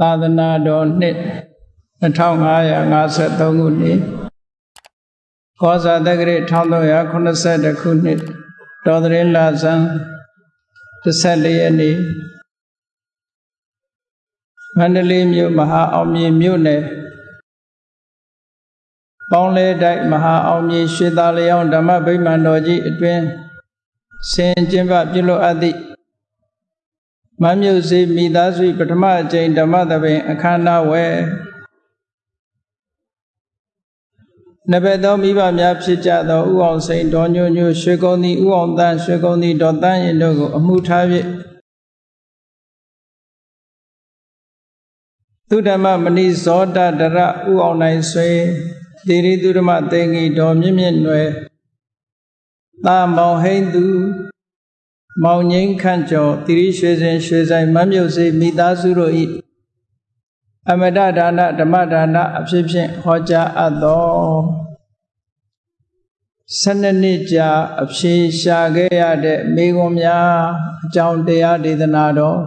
သာသနာတော်နှစ်2553ခုနှစ်ခောဇာတက္ကရာ1382ခုနှစ်တော်သရင်လာဇန်14ရက်နေ့မန္တလေးမြို့မဟာအောင်မြေမြို့နယ်ပေါင်းလဲတိုက်မဟာအောင်မြေရွှေသာလျောင်းဓမ္မဗိမာန်တော်ကြီးအတွင်ဆင်ကျင်းပပြုလုပ်အပ်သည့် မမြုပ်စေမိသားစုပထမအကြိမ်ဓမ္မသဘင်အခမ်းအနားဝယ်နဘက်သောမိဘများဖြစ်ကြသောဥအောင်စိန်တော်ညိုညိုရွှေကုန်းသည်ဥအောင်တန်းရွှေကုန်းသည်ဒေါ်တန်းရင်တို့ကိုအမှုထား၍သုဓမ္မမဏိဇောတတရဥအောင်နိုင်ဆွေတိရိသုဓမ္မတေငီတော်မြင့်မြင့်နွယ်သာမောင်ဟိန်သူ မောင်ငိမ့်ခန့်ကျော်တိရိရွှေစင်ရွှေဆိုင်မမြုပ်စေမိသားစုတို့၏အမတဒါနဓမ္မဒါနအဖြစ်ဖြင့်ဟောကြားအပ်သောဆယ်နှစ်ကြာအဖြေရှာခဲ့ရတဲ့မိဂုံများအကြောင်းတရားဒေသနာတော်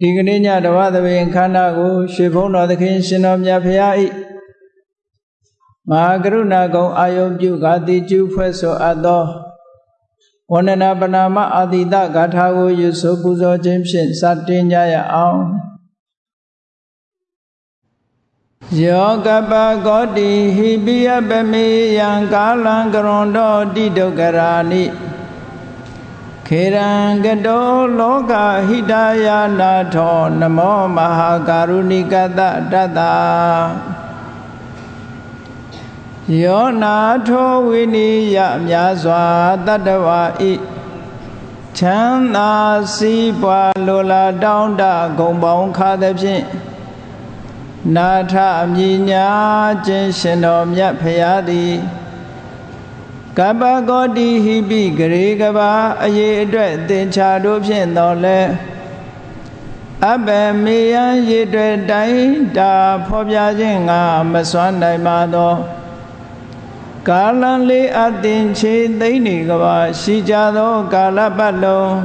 ဒီကနေ့ညတဝသဘင်ခန္ဓာကိုရွှေဘုံတော်သခင်ရှင်တော်မြတ်ဖရာ၏မဟာကရုဏာကုံအာယုပြုဂါတိကျူဖွဲ့ဆိုအပ်သော ဝန္ဒနာပနာမအာတိတဂါထာကိုယူဆိုပူဇော်ခြင်းဖြင့်စတင်ကြရအောင်ယောကပကောတိဟိပိယပမေယံကာလံကရွန်တော်တိဒုက္ခရာနိခေရံကတောလောကဟိတယာနာထောနမောမဟာကာရုဏိကတတတ္တာ ယောနာထောဝိနိယမြာစွာတတ္တဝါဤချမ်းသာစီးပွားလိုလားတောင်းတဂုံပေါင်းခါသဖြင့်နာထအမြညာခြင်းရှင်တော်မြတ်ဖရာသည်ကပ္ပကောတိဟိပိဂရေကဘာအရေးအတွက်သင်္ချာတို့ဖြင့်တော်လဲအဘမေယံရေတွေ့တိုင်းတာဖော်ပြခြင်းငါမစွမ်းနိုင်ပါသော ကာလံလေးအသင်ချေသိမ့်နေကဘာရှိကြသောကာလပတ်လုံး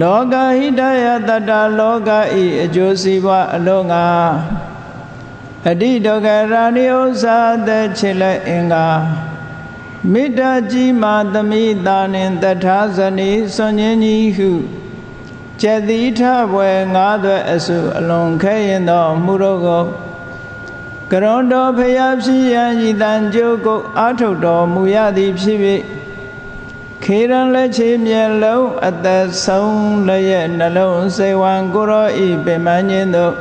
လောကဟိတယတတလောကဤအကျိုးစီးပွားအလုံးငါအတိဒုက္ခရာဏိဥ္စာသက်ချစ်လက်အင်္ဂါမေတ္တာကြီးမာသမိတာနှင့်တထာဇနီစွန်ញင်းကြီးဟုကျက်တိထဘွယ်ငါးသွဲအစုအလွန်ခဲရင်သောမှုတို့ ကိုကရွန်တော်ဖျားဖြစ်ရန်ဤတန်ကြိုးကိုအာထုတ်တော်မူရသည်ဖြစ်၍ခေရန်လက်ချေမျက်လုံးအသက်ဆုံးလည်းရဲ့နှလုံးစေဝံကိုရောဤပင်မခြင်းတို့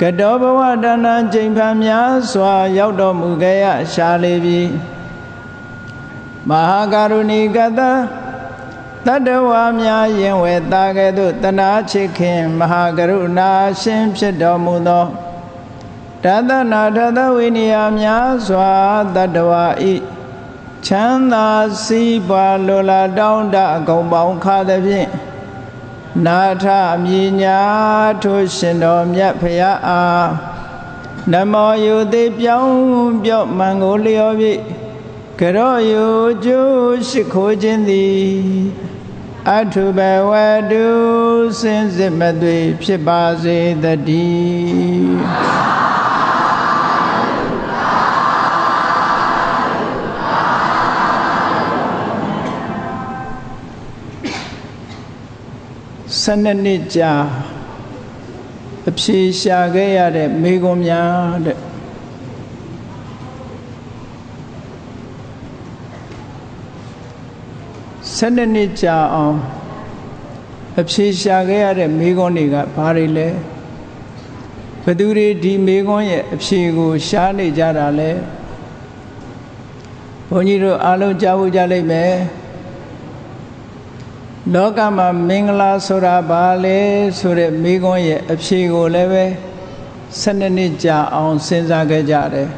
ကတောဘဝတဏ္ဍကျိန်ဖန်များစွာ ရောက်တော်မူခဲ့ရရှာလေပြီမဟာကရုဏီကတတတ္တဝါများယင်ဝေတာကဲ့သို့တနာချစ်ခင်မဟာကရုဏာရှင်ဖြစ်တော်မူသော တသနာထသဝိနည်းများစွာတတ္တဝါဤချမ်းသာစီးပွားလိုလားတောင်းတအကုန်ပေါင်းခါသဖြင့်နာထအမြညာထိုရှင်တော်မြတ်ဖရာအားနမောယုတိပြောင်းပြော့မန်ကိုလျော်ပြီကရောယုကျိုးရှိခိုးခြင်းသည်အထုဘဝတုစင်စစ်မသွေဖြစ်ပါစေတည်း ဆယ်နှစ်ကြာအဖြေရှာခဲ့ရတဲ့မိဂုံများတဲ့၁၂နှစ်ကြာအောင်အဖြေရှာခဲ့ရတဲ့မိခွန်းတွေကဘာတွေလဲဘသူတွေဒီမိခွန်းရဲ့အဖြေကိုရှားနေကြတာလဲဘုန်းကြီးတို့အားလုံးကြားဖို့ကြလိမ့်မယ် လောကမှာမင်္ဂလာဆိုတာဘာလဲဆိုတဲ့မိခွန်းရဲ့အဖြေကိုလည်းပဲ၁၂နှစ်ကြာအောင်စဉ်းစားခဲ့ကြတယ်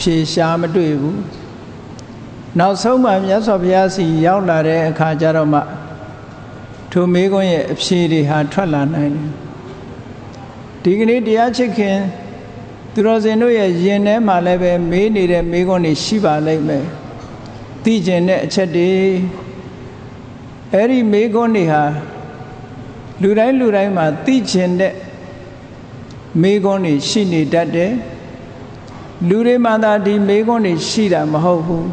ဖြေရှားမတွေ့ဘူးနောက်ဆုံးမှမြတ်စွာဘုရားစီရောက်လာတဲ့အခါကျတော့မှထိုမေးခွန်းရဲ့အဖြေတွေဟာထွက်လာနိုင်တယ်ဒီကနေ့တရားချစ်ခင်သူတော်စင်တို့ရဲ့ယင်ထဲမှာလည်းပဲမေးနေတဲ့မေးခွန်းတွေရှိပါလိမ့်မယ်သိကျင်တဲ့အချက်တွေ အဲ့ဒီမေးခွန်းတွေဟာလူတိုင်းလူတိုင်းမှာသိကျင်တဲ့မေးခွန်းတွေရှိနေတတ်တယ်လူတွေမှသာဒီမေးခွန်းတွေရှိတာမဟုတ်ဘူး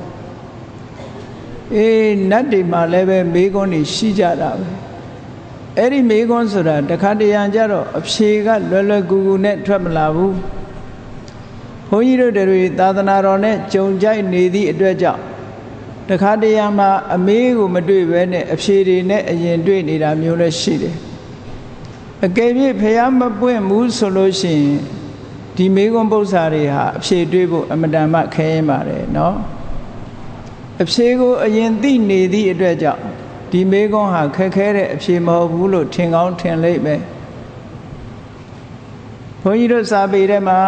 အေးနတ်တွေမှာလည်းပဲမေးခွန်းတွေရှိကြတာပဲအဲ့ဒီမေးခွန်းဆိုတာတခါတရံကြတော့အဖြေကလွယ်လွယ်ကူကူနဲ့ထွက်မလာဘူးဘုန်းကြီးတို့တွေသာသနာတော်နဲ့ကြုံကြိုက်နေသည့်အတွက်ကြောင့် တခါတရံမှာအမေးကိုမတွေ့ဘဲနဲ့အဖြေတွေနဲ့အရင်တွေ့နေတာမျိုးလည်းရှိတယ်အကယ်၍ဖះမပွင့်ဘူးဆိုလို့ရှိရင်ဒီမေခွန်းပု္ပ္ပာတွေဟာအဖြေတွေးဖို့အမတန်မှခဲရင်ပါတယ်เนาะအဖြေကိုအရင်သိနေသည့်အတွက်ကြောင့်ဒီမေခွန်းဟာခက်ခဲတဲ့အဖြေမဟုတ်ဘူးလို့ထင်ကောင်းထင်လိမ့်မယ်ဘုန်းကြီးတို့စာပေထဲမှာ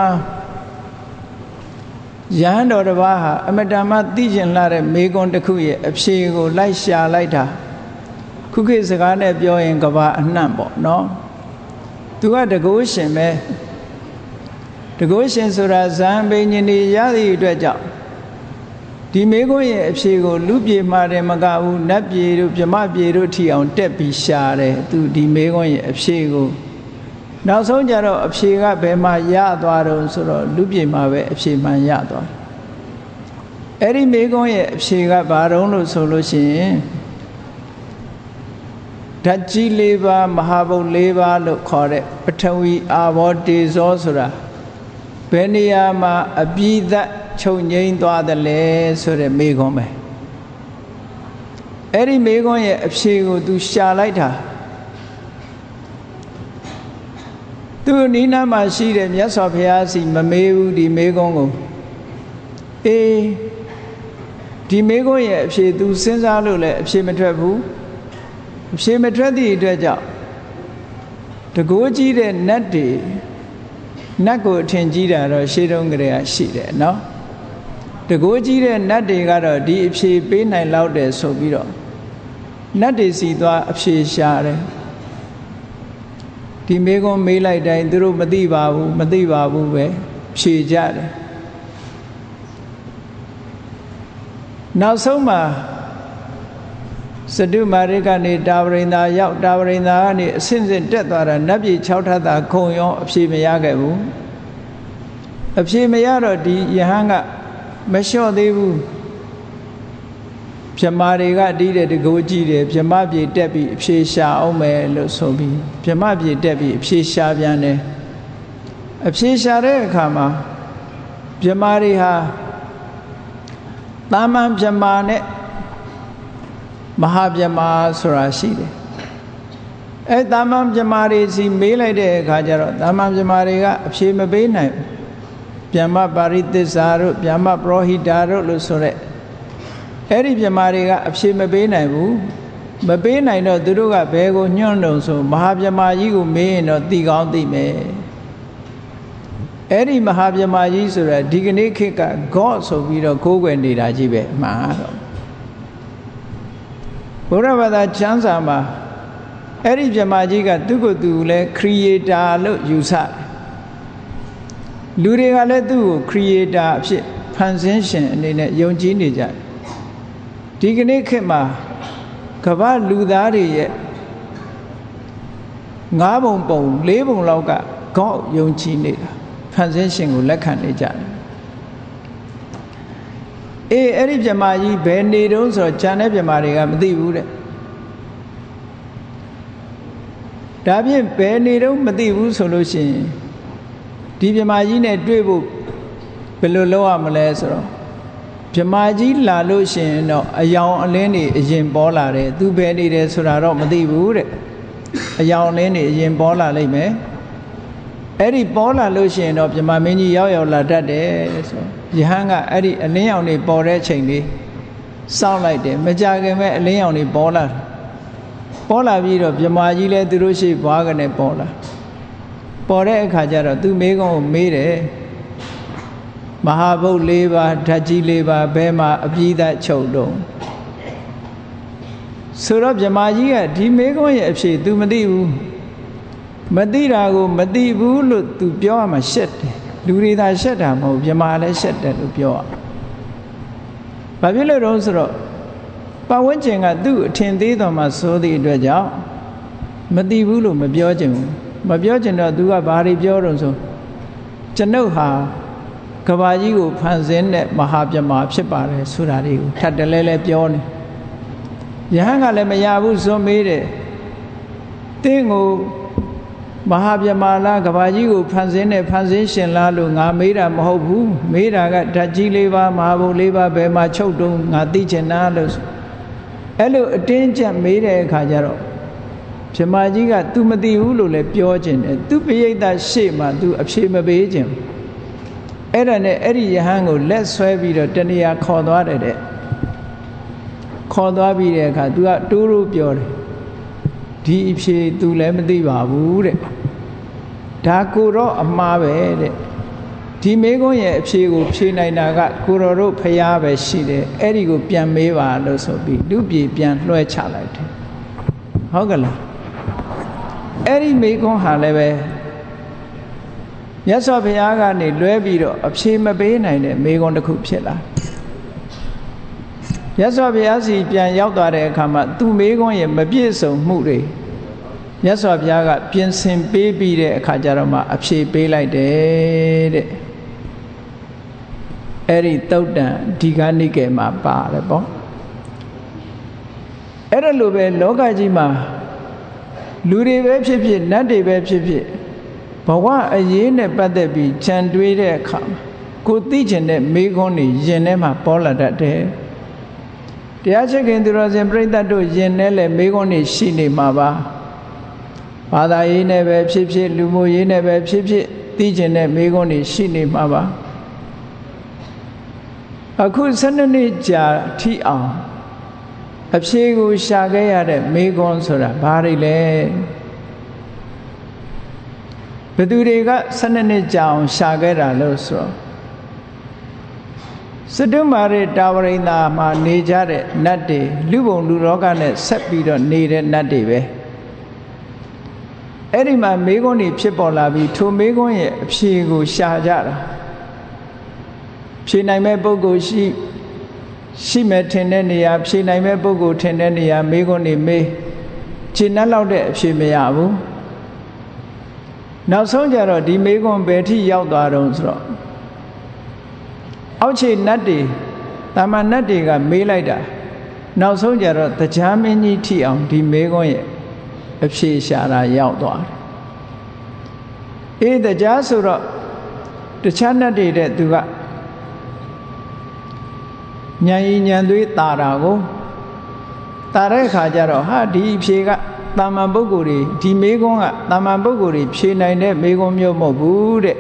ယဟန်တော်တစ်ပါးဟာအမတန်မှသိကျင်လာတဲ့မေကွန်တစ်ခုရဲ့အဖြေကိုလိုက်ရှာလိုက်တာခုခေတ်စကားနဲ့ပြောရင်ကဘာအနှံ့ပေါ့နော်သူကတကိုးရှင်ပဲတကိုးရှင်ဆိုတာဇံပိန်ရှင်တွေရသည့်အတွက်ကြောင့်ဒီမေကွန်ရဲ့အဖြေကိုလူပြေမှာတယ်မကဘူးနတ်ပြေတို့ဗြမပြေတို့ထီအောင်တက်ပြီးရှာတယ်သူဒီမေကွန်ရဲ့အဖြေကို နောက်ဆုံးကြတော့အဖြေကဘယ်မှာရသွားတော့ဆိုတော့လူပြေမှာပဲအဖြေမှန်ရသွားအဲ့ဒီမေခွန်းရဲ့အဖြေကဘာတုံးလို့ဆိုလို့ရှိရင်ဓာတ်ကြီး၄ပါးမဟာဘုတ်၄ပါးလို့ခေါ်တဲ့ပထဝီအာဘောတေဇောဆိုတာဘယ်နေရာမှာအပြည့်သက်ချုပ်ငိမ့်သွားတယ်လဲဆိုတဲ့မေခွန်းပဲအဲ့ဒီမေခွန်းရဲ့အဖြေကို तू ရှာလိုက်တာ သူနီးနားမှာရှိတဲ့မြတ်စွာဘုရားစီမမေးဘူးဒီမေခွန်းကိုအေးဒီမေခွန်းရဲ့အဖြေ तू စဉ်းစားလို့လည်းအဖြေမထွက်ဘူးအဖြေမထွက်သည့်အတွက်ကြောင့်တကိုးကြီးတဲ့နတ်တွေနတ်ကိုအထင်ကြီးတာတော့ရှေးတုန်းကတည်းကရှိတယ်နော်တကိုးကြီးတဲ့နတ်တွေကတော့ဒီအဖြေပေးနိုင်လောက်တယ်ဆိုပြီးတော့နတ်တွေစီသွားအဖြေရှာတယ် ဒီမေကွန်မေးလိုက်တိုင်းသူတို့မသိပါဘူးမသိပါဘူးပဲဖြေကြတယ်နောက်ဆုံးမှာစတုမာရိကနေတာဝရိန္ဒာရောက်တာဝရိန္ဒာကနေအဆင့်ဆင့်တက်သွားတာနတ်ပြည်6ထပ်သာခုံရောအဖြေမရခဲ့ဘူးအဖြေမရတော့ဒီယဟန်ကမလျှော့သေးဘူး မြမာတွေကတီးတဲ့တကိုးကြည့်တယ်မြမပြေတက်ပြီးအဖြေရှာအောင်မယ်လို့ဆိုပြီးမြမပြေတက်ပြီးအဖြေရှာပြန်တယ်အဖြေရှာတဲ့အခါမှာမြမာတွေဟာတာမန်မြမာနဲ့မဟာမြမာဆိုတာရှိတယ်အဲတာမန်မြမာတွေစီမေးလိုက်တဲ့အခါကျတော့တာမန်မြမာတွေကအဖြေမပေးနိုင်ဗျမ္မပါရိသစ္စာတို့ဗျမ္မပရောဟိတာတို့လို့ဆိုတဲ့ အဲ့ဒီမြမာတွေကအဖြေမပေးနိုင်ဘူးမပေးနိုင်တော့သူတို့ကဘယ်ကိုညွန့်တုံဆိုမဟာမြမာကြီးကိုမေးရင်တော့သိကောင်းသိမယ်အဲ့ဒီမဟာမြမာကြီးဆိုတာဒီကနေ့ခေတ်က God ဆိုပြီးတော့ကိုးကွယ်နေတာကြီးပဲအမှန်တော့ဘုရားဘာသာကျမ်းစာမှာအဲ့ဒီမြမာကြီးကသူ့ကိုယ်သူလဲ creator လို့ယူဆတယ်လူတွေကလည်းသူ့ကို creator အဖြစ်ဖန်ဆင်းရှင်အနေနဲ့ယုံကြည်နေကြတယ် ဒီကနေ့ခေတ်မှာကမ္ဘာလူသားတွေရဲ့ငါးပုံပုံလေးပုံလောက်ကကောက်ယုံကြည်နေတာဖန်ဆင်းရှင်ကိုလက်ခံနေကြတယ်အေးအဲ့ဒီပြမကြီးဘယ်နေတုံးဆိုတော့ဂျန်တဲ့ပြမတွေကမသိဘူးတဲ့ဒါဖြင့်ဘယ်နေတုံးမသိဘူးဆိုလို့ရှိရင်ဒီမြမာကြီးနဲ့တွေ့ဖို့ဘယ်လိုလုပ်ရမလဲဆိုတော့ မြမာကြီးလာလို့ရှိရင်တော့အယောင်အလင်းတွေအရင်ပေါ်လာတယ်သူဘယ်နေတယ်ဆိုတာတော့မသိဘူးတဲ့အယောင်အလင်းတွေအရင်ပေါ်လာလိမ့်မယ်အဲ့ဒီပေါ်လာလို့ရှိရင်တော့မြမာမင်းကြီးရောက်ရောက်လာတတ်တယ်ဆိုယဟန်ကအဲ့ဒီအလင်းရောင်တွေပေါ်တဲ့ချိန်လေးစောင့်လိုက်တယ်မကြခင်မဲ့အလင်းရောင်တွေပေါ်လာပေါ်လာပြီးတော့မြမာကြီးလည်းသူတို့ရှိဘွားကနေပေါ်လာပေါ်တဲ့အခါကျတော့သူမေးခွန်းကိုမေးတယ် မဟာဗုဒ္ဓ၄ပါးဓာတ်ကြီး၄ပါးဘဲမှာအပြည့်သက်ချုပ်တော့ဆိုတော့မြမကြီးကဒီမေးခွန်းရဲ့အဖြေ तू မသိဘူးမသိတာကို မသိဘူးလို့ तू ပြောရမှာရှက်တယ်လူတွေသာရှက်တာမဟုတ်မြမလည်းရှက်တယ်လို့ပြောရဘာဖြစ်လို့တော့ဆိုတော့ပတ်ဝန်းကျင်ကသူ့အထင်သေးတော်မှာစိုးသည့်အတွက်ကြောင့် မသိဘူးလို့မပြောချင်ဘူးမပြောချင်တော့ तू ကဘာတွေပြောတော့ဆိုကျွန်ုပ်ဟာ ကဘာကြီးကိုဖန်ဆင်းတဲ့မဟာပြမဖြစ်ပါတယ်ဆိုတာတွေကိုထပ်တလဲလဲပြောနေယဟန်ကလည်းမရဘူးစွန့်မေးတယ်တင်းကိုမဟာပြမလားကဘာကြီးကိုဖန်ဆင်းတဲ့ဖန်ဆင်းရှင်လားလို့ငါမေးတာမဟုတ်ဘူးမေးတာကဓာတ်ကြီးလေးပါမဟာဘုံလေးပါဘယ်မှာချုပ်တုံးငါသိချင်တာလို့အဲ့လိုအတင်းကျပ်မေးတဲ့အခါကျတော့ပြမကြီးက तू မသိဘူးလို့လည်းပြောခြင်းတယ် तू ပိယိတ်တရှေ့မှာ तू အဖြေမပေးခြင်း အဲ့ဒါနဲ့အဲ့ဒီယဟန်ကိုလက်ဆွဲပြီးတော့တဏှာခေါ်သွားတယ်တဲ့ခေါ်သွားပြီးတဲ့အခါ तू ကတိုးတိုးပြောတယ်ဒီအဖြေ तू လည်းမသိပါဘူးတဲ့ဒါကိုတော့အမှားပဲတဲ့ဒီမေကုန်းရဲ့အဖြေကိုဖြေနိုင်တာကကိုတော်တို့ဖျားပဲရှိတယ်အဲ့ဒီကိုပြန်မေးပါလို့ဆိုပြီးလူပြေပြန်လွှဲချလိုက်တယ်ဟုတ်ကလားအဲ့ဒီမေကုန်းဟာလည်းပဲ မြတ်စွာဘုရားကနေလွဲပြီးတော့အဖြေမပေးနိုင်တဲ့မေကုန်းတစ်ခုဖြစ်လာမြတ်စွာဘုရားစီပြန်ရောက်သွားတဲ့အခါမှာသူမေကုန်းရဲ့မပြည့်စုံမှုတွေမြတ်စွာဘုရားကပြင်ဆင်ပေးပြီးတဲ့အခါကျတော့မှအဖြေပေးလိုက်တယ်တဲ့အဲ့ဒီတုတ်တန်ဒီကနိကေမှာပါတယ်ပေါ့အဲ့ဒါလိုပဲလောကကြီးမှာလူတွေပဲဖြစ်ဖြစ်နတ်တွေပဲဖြစ်ဖြစ် ဘဝအရေးနဲ့ပတ်သက်ပြီးခြံတွေးတဲ့အခါကိုသိကျင်တဲ့မိခွန်းတွေယင်ထဲမှာပေါ်လာတတ်တယ်တရားချစ်ခင်သူတော်စင်ပြိဿတ်တို့ယင်ထဲလည်းမိခွန်းတွေရှိနေမှာပါဘာသာရေးနဲ့ပဲဖြစ်ဖြစ်လူမှုရေးနဲ့ပဲဖြစ်ဖြစ်သိကျင်တဲ့မိခွန်းတွေရှိနေမှာပါအခု12နှစ်ကြာထိအောင်အဖြေကိုရှာခဲ့ရတဲ့မိခွန်းဆိုတာဘာတွေလဲ ဘသူတွေက12နှစ်ကြာအောင်ရှာခဲ့တာလို့ဆိုတော့စတုမာရတာဝရိန္ဒာမှာနေကြတဲ့နတ်တွေလူပုံလူလောကနဲ့ဆက်ပြီးတော့နေတဲ့နတ်တွေပဲအဲ့ဒီမှာမေခွန်းတွေဖြစ်ပေါ်လာပြီးထိုမေခွန်းရဲ့အဖြေကိုရှာကြတာဖြေနိုင်မဲ့ပုဂ္ဂိုလ်ရှိရှိမဲ့ထင်တဲ့နေရာဖြေနိုင်မဲ့ပုဂ္ဂိုလ်ထင်တဲ့နေရာမေခွန်းတွေမေးခြေနှက်လောက်တဲ့အဖြေမရဘူး နောက်ဆုံးကြတော့ဒီမေခွန်းဘယ်ထိရောက်သွားတော့ဆိုတော့အောက်ခြေနတ်တွေတာမန်နတ်တွေကမေးလိုက်တာနောက်ဆုံးကြတော့တရားမင်းကြီးထိအောင်ဒီမေခွန်းရဲ့အဖြေရှာတာရောက်သွားတယ်အေးတရားဆိုတော့တခြားနတ်တွေတဲ့သူကညံရင်ညံသွေးတာတာကိုတာတဲ့ခါကျတော့ဟာဒီအဖြေက တာမန်ပုဂ္ဂိုလ်တွေဒီမေကွန်းကတာမန်ပုဂ္ဂိုလ်တွေဖြေနိုင်တဲ့မေကွန်းမျိုးမဟုတ်ဘူးတဲ့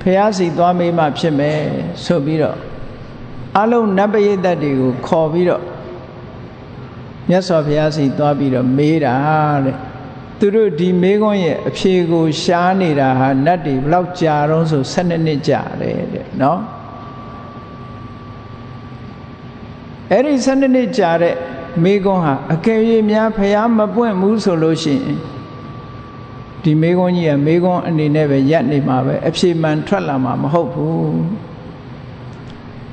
ဖះစီသွားမေးမှဖြစ်မယ်ဆိုပြီးတော့အလုံးနတ်ပရိသတ်တွေကိုခေါ်ပြီးတော့မြတ်စွာဘုရားစီသွားပြီးတော့မေးတာတဲ့သူတို့ဒီမေးခွန်းရဲ့အဖြေကိုရှားနေတာဟာနတ်တွေဘလောက်ကြာတော့ဆို12နှစ်ကြာတယ်တဲ့နော်အဲ့ဒီ12နှစ်ကြာတဲ့ မေးခွန်းဟာအကယ်၍များဖះမပွင့်ဘူးဆိုလို့ရှိရင်ဒီမေးခွန်းကြီးကမေးခွန်းအနေနဲ့ပဲရက်နေမှာပဲအဖြေမှန်ထွက်လာမှာမဟုတ်ဘူး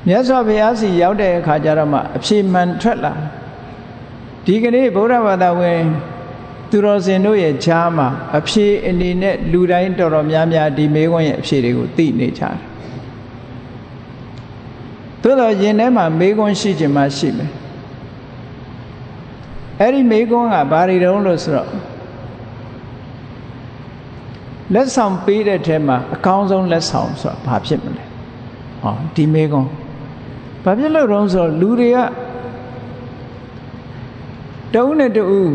မြတ်စွာဘုရားစီရောက်တဲ့အခါကျတော့မှအဖြေမှန်ထွက်လာဒီကနေ့ဗုဒ္ဓဘာသာဝင်သူတော်စင်တို့ရဲ့ဈာမှာအဖြေအနေနဲ့လူတိုင်းတော်တော်များများဒီမေးခွန်းရဲ့အဖြေတွေကိုသိနေကြတယ်သို့တော့ယင်ထဲမှာမေးခွန်းရှိခြင်းမှရှိမယ် အဲ့ဒီမေးခွန်းကဘာတွေတုံးလို့ဆိုတော့လက်ဆောင်ပေးတဲ့ထဲမှာအကောင်းဆုံးလက်ဆောင်ဆိုတာဘာဖြစ်မလဲဟောဒီမေးခွန်းဘာဖြစ်လို့တုံးဆိုတော့လူတွေကတဦးနဲ့တဦး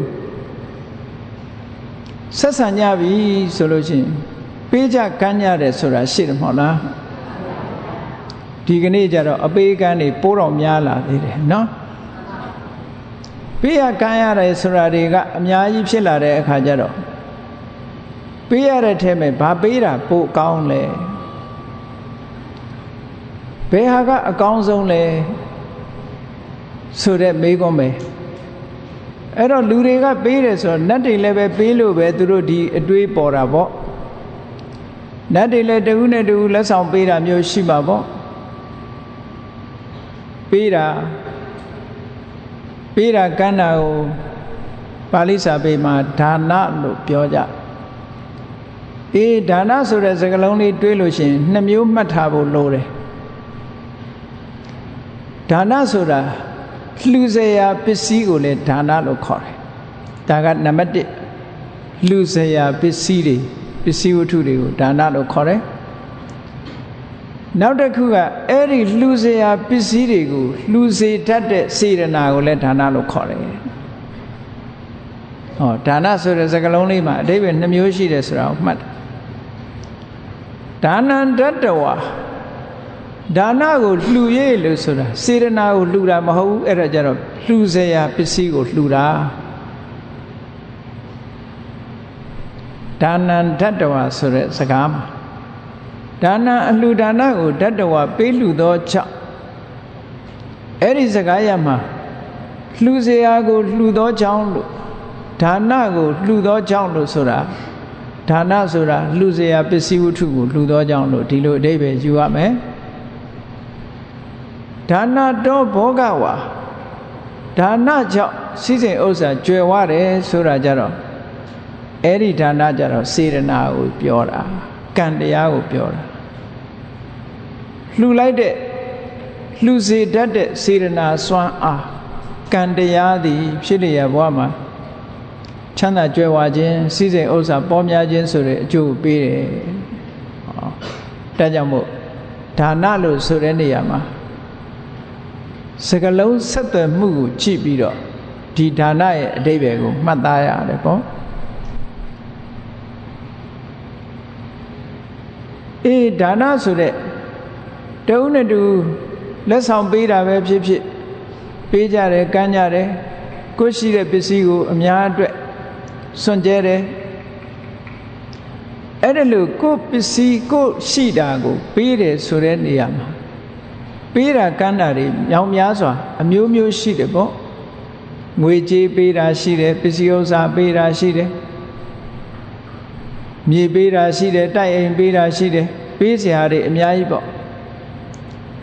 ဆက်ဆံကြပြီဆိုလို့ရှိရင်ပေးကြကမ်းကြတယ်ဆိုတာရှိတယ်မဟုတ်လားဒီကနေ့ကျတော့အပေးကမ်းတွေပိုးတော်များလာသေးတယ်နော် ပေးရကမ်းရတယ်ဆိုတာတွေကအများကြီးဖြစ်လာတဲ့အခါကျတော့ပေးရတဲ့ထဲမှာဘာပေးတာပိုကောင်းလဲဘယ်ဟာကအကောင်းဆုံးလဲဆိုတဲ့မေးခွန်းပဲအဲ့တော့လူတွေကပေးတယ်ဆိုတော့နတ်တွေလည်းပဲပေးလို့ပဲသူတို့ဒီအတွေးပေါ်တာပေါ့နတ်တွေလည်းတဦးနဲ့တဦးလက်ဆောင်ပေးတာမျိုးရှိမှာပေါ့ပေးတာ ပေးတာကမ်းတာကိုပါဠိစာပေမှာဒါနလို့ပြောကြအေးဒါနဆိုတဲ့စကားလုံးလေးတွေးလို့ရှိရင်နှစ်မျိုးမှတ်ထားဖို့လိုတယ်ဒါနဆိုတာလှူစေရာပစ္စည်းကိုလည်းဒါနလို့ခေါ်တယ်ဒါကနံပါတ်1လှူစေရာပစ္စည်းတွေပစ္စည်းဝတ္ထုတွေကိုဒါနလို့ခေါ်တယ် နောက်တစ်ခုကအဲ့ဒီလှူစရာပစ္စည်းတွေကိုလှူစေတတ်တဲ့စေတနာကိုလည်းဒါနလို့ခေါ်တယ်။ဟောဒါနဆိုတဲ့စကားလုံးလေးမှာအဓိပ္ပာယ်နှမျိုးရှိတယ်ဆိုတာကိုမှတ်တယ်။ဒါနံတတဝါဒါနကိုလှူရေးလို့ဆိုတာစေတနာကိုလှူတာမဟုတ်ဘူးအဲ့ဒါကြတော့လှူစရာပစ္စည်းကိုလှူတာဒါနံတတဝါဆိုတဲ့စကားမှာ ဒါနအလှူဒါနကိုတတ္တဝပေးလှူသောကြောင့်အဲ့ဒီစကားရမှာလှူစရာကိုလှူသောကြောင့်လို့ဒါနကိုလှူသောကြောင့်လို့ဆိုတာဒါနဆိုတာလှူစရာပစ္စည်းဝတ္ထုကိုလှူသောကြောင့်လို့ဒီလိုအဓိပ္ပာယ်ယူရမယ်ဒါနတော်ဘောဂဝါဒါနကြောင့်စီစဉ်ဥစ္စာကျွယ်ဝတယ်ဆိုတာကြတော့အဲ့ဒီဒါနကြတော့စေတနာကိုပြောတာကံတရားကိုပြောတာ လှူလိုက်တဲ့လှူစေတတ်တဲ့စေရနာစွမ်းအားကံတရားသည် ဖြစ်လျက်ဘဝမှာချမ်းသာကြွယ်ဝခြင်းစိစိမ်ဥစ္စာပေါများခြင်းဆိုတဲ့အကျိုးပေးတယ်။ဟောဒါကြောင့်မို့ဒါနလို့ဆိုတဲ့နေရာမှာစကလုံးဆက်သွယ်မှုကိုကြည့်ပြီးတော့ဒီဒါနရဲ့အတိပ္ပယ်ကိုမှတ်သားရတယ်ပေါ့အေးဒါနဆိုတဲ့ တဦးနဲ့တူလက်ဆောင်ပေးတာပဲဖြစ်ဖြစ်ပေးကြတယ်ကမ်းကြတယ်ကိုရှိတဲ့ပစ္စည်းကိုအများအတွက်စွန့်ကြဲတယ်အဲ့ဒါလို့ကိုပစ္စည်းကိုရှိတာကို ပေးတယ်ဆိုတဲ့နေရာမှာပေးတာကမ်းတာတွေမြောင်များစွာ အမျိုးမျိုးရှိတယ်ပေါ့ငွေကြေးပေးတာရှိတယ်ပစ္စည်းဥစ္စာပေးတာရှိတယ်မြေပေးတာရှိတယ်တိုက်အိမ်ပေးတာရှိတယ်ပေးစရာတွေအများကြီးပေါ့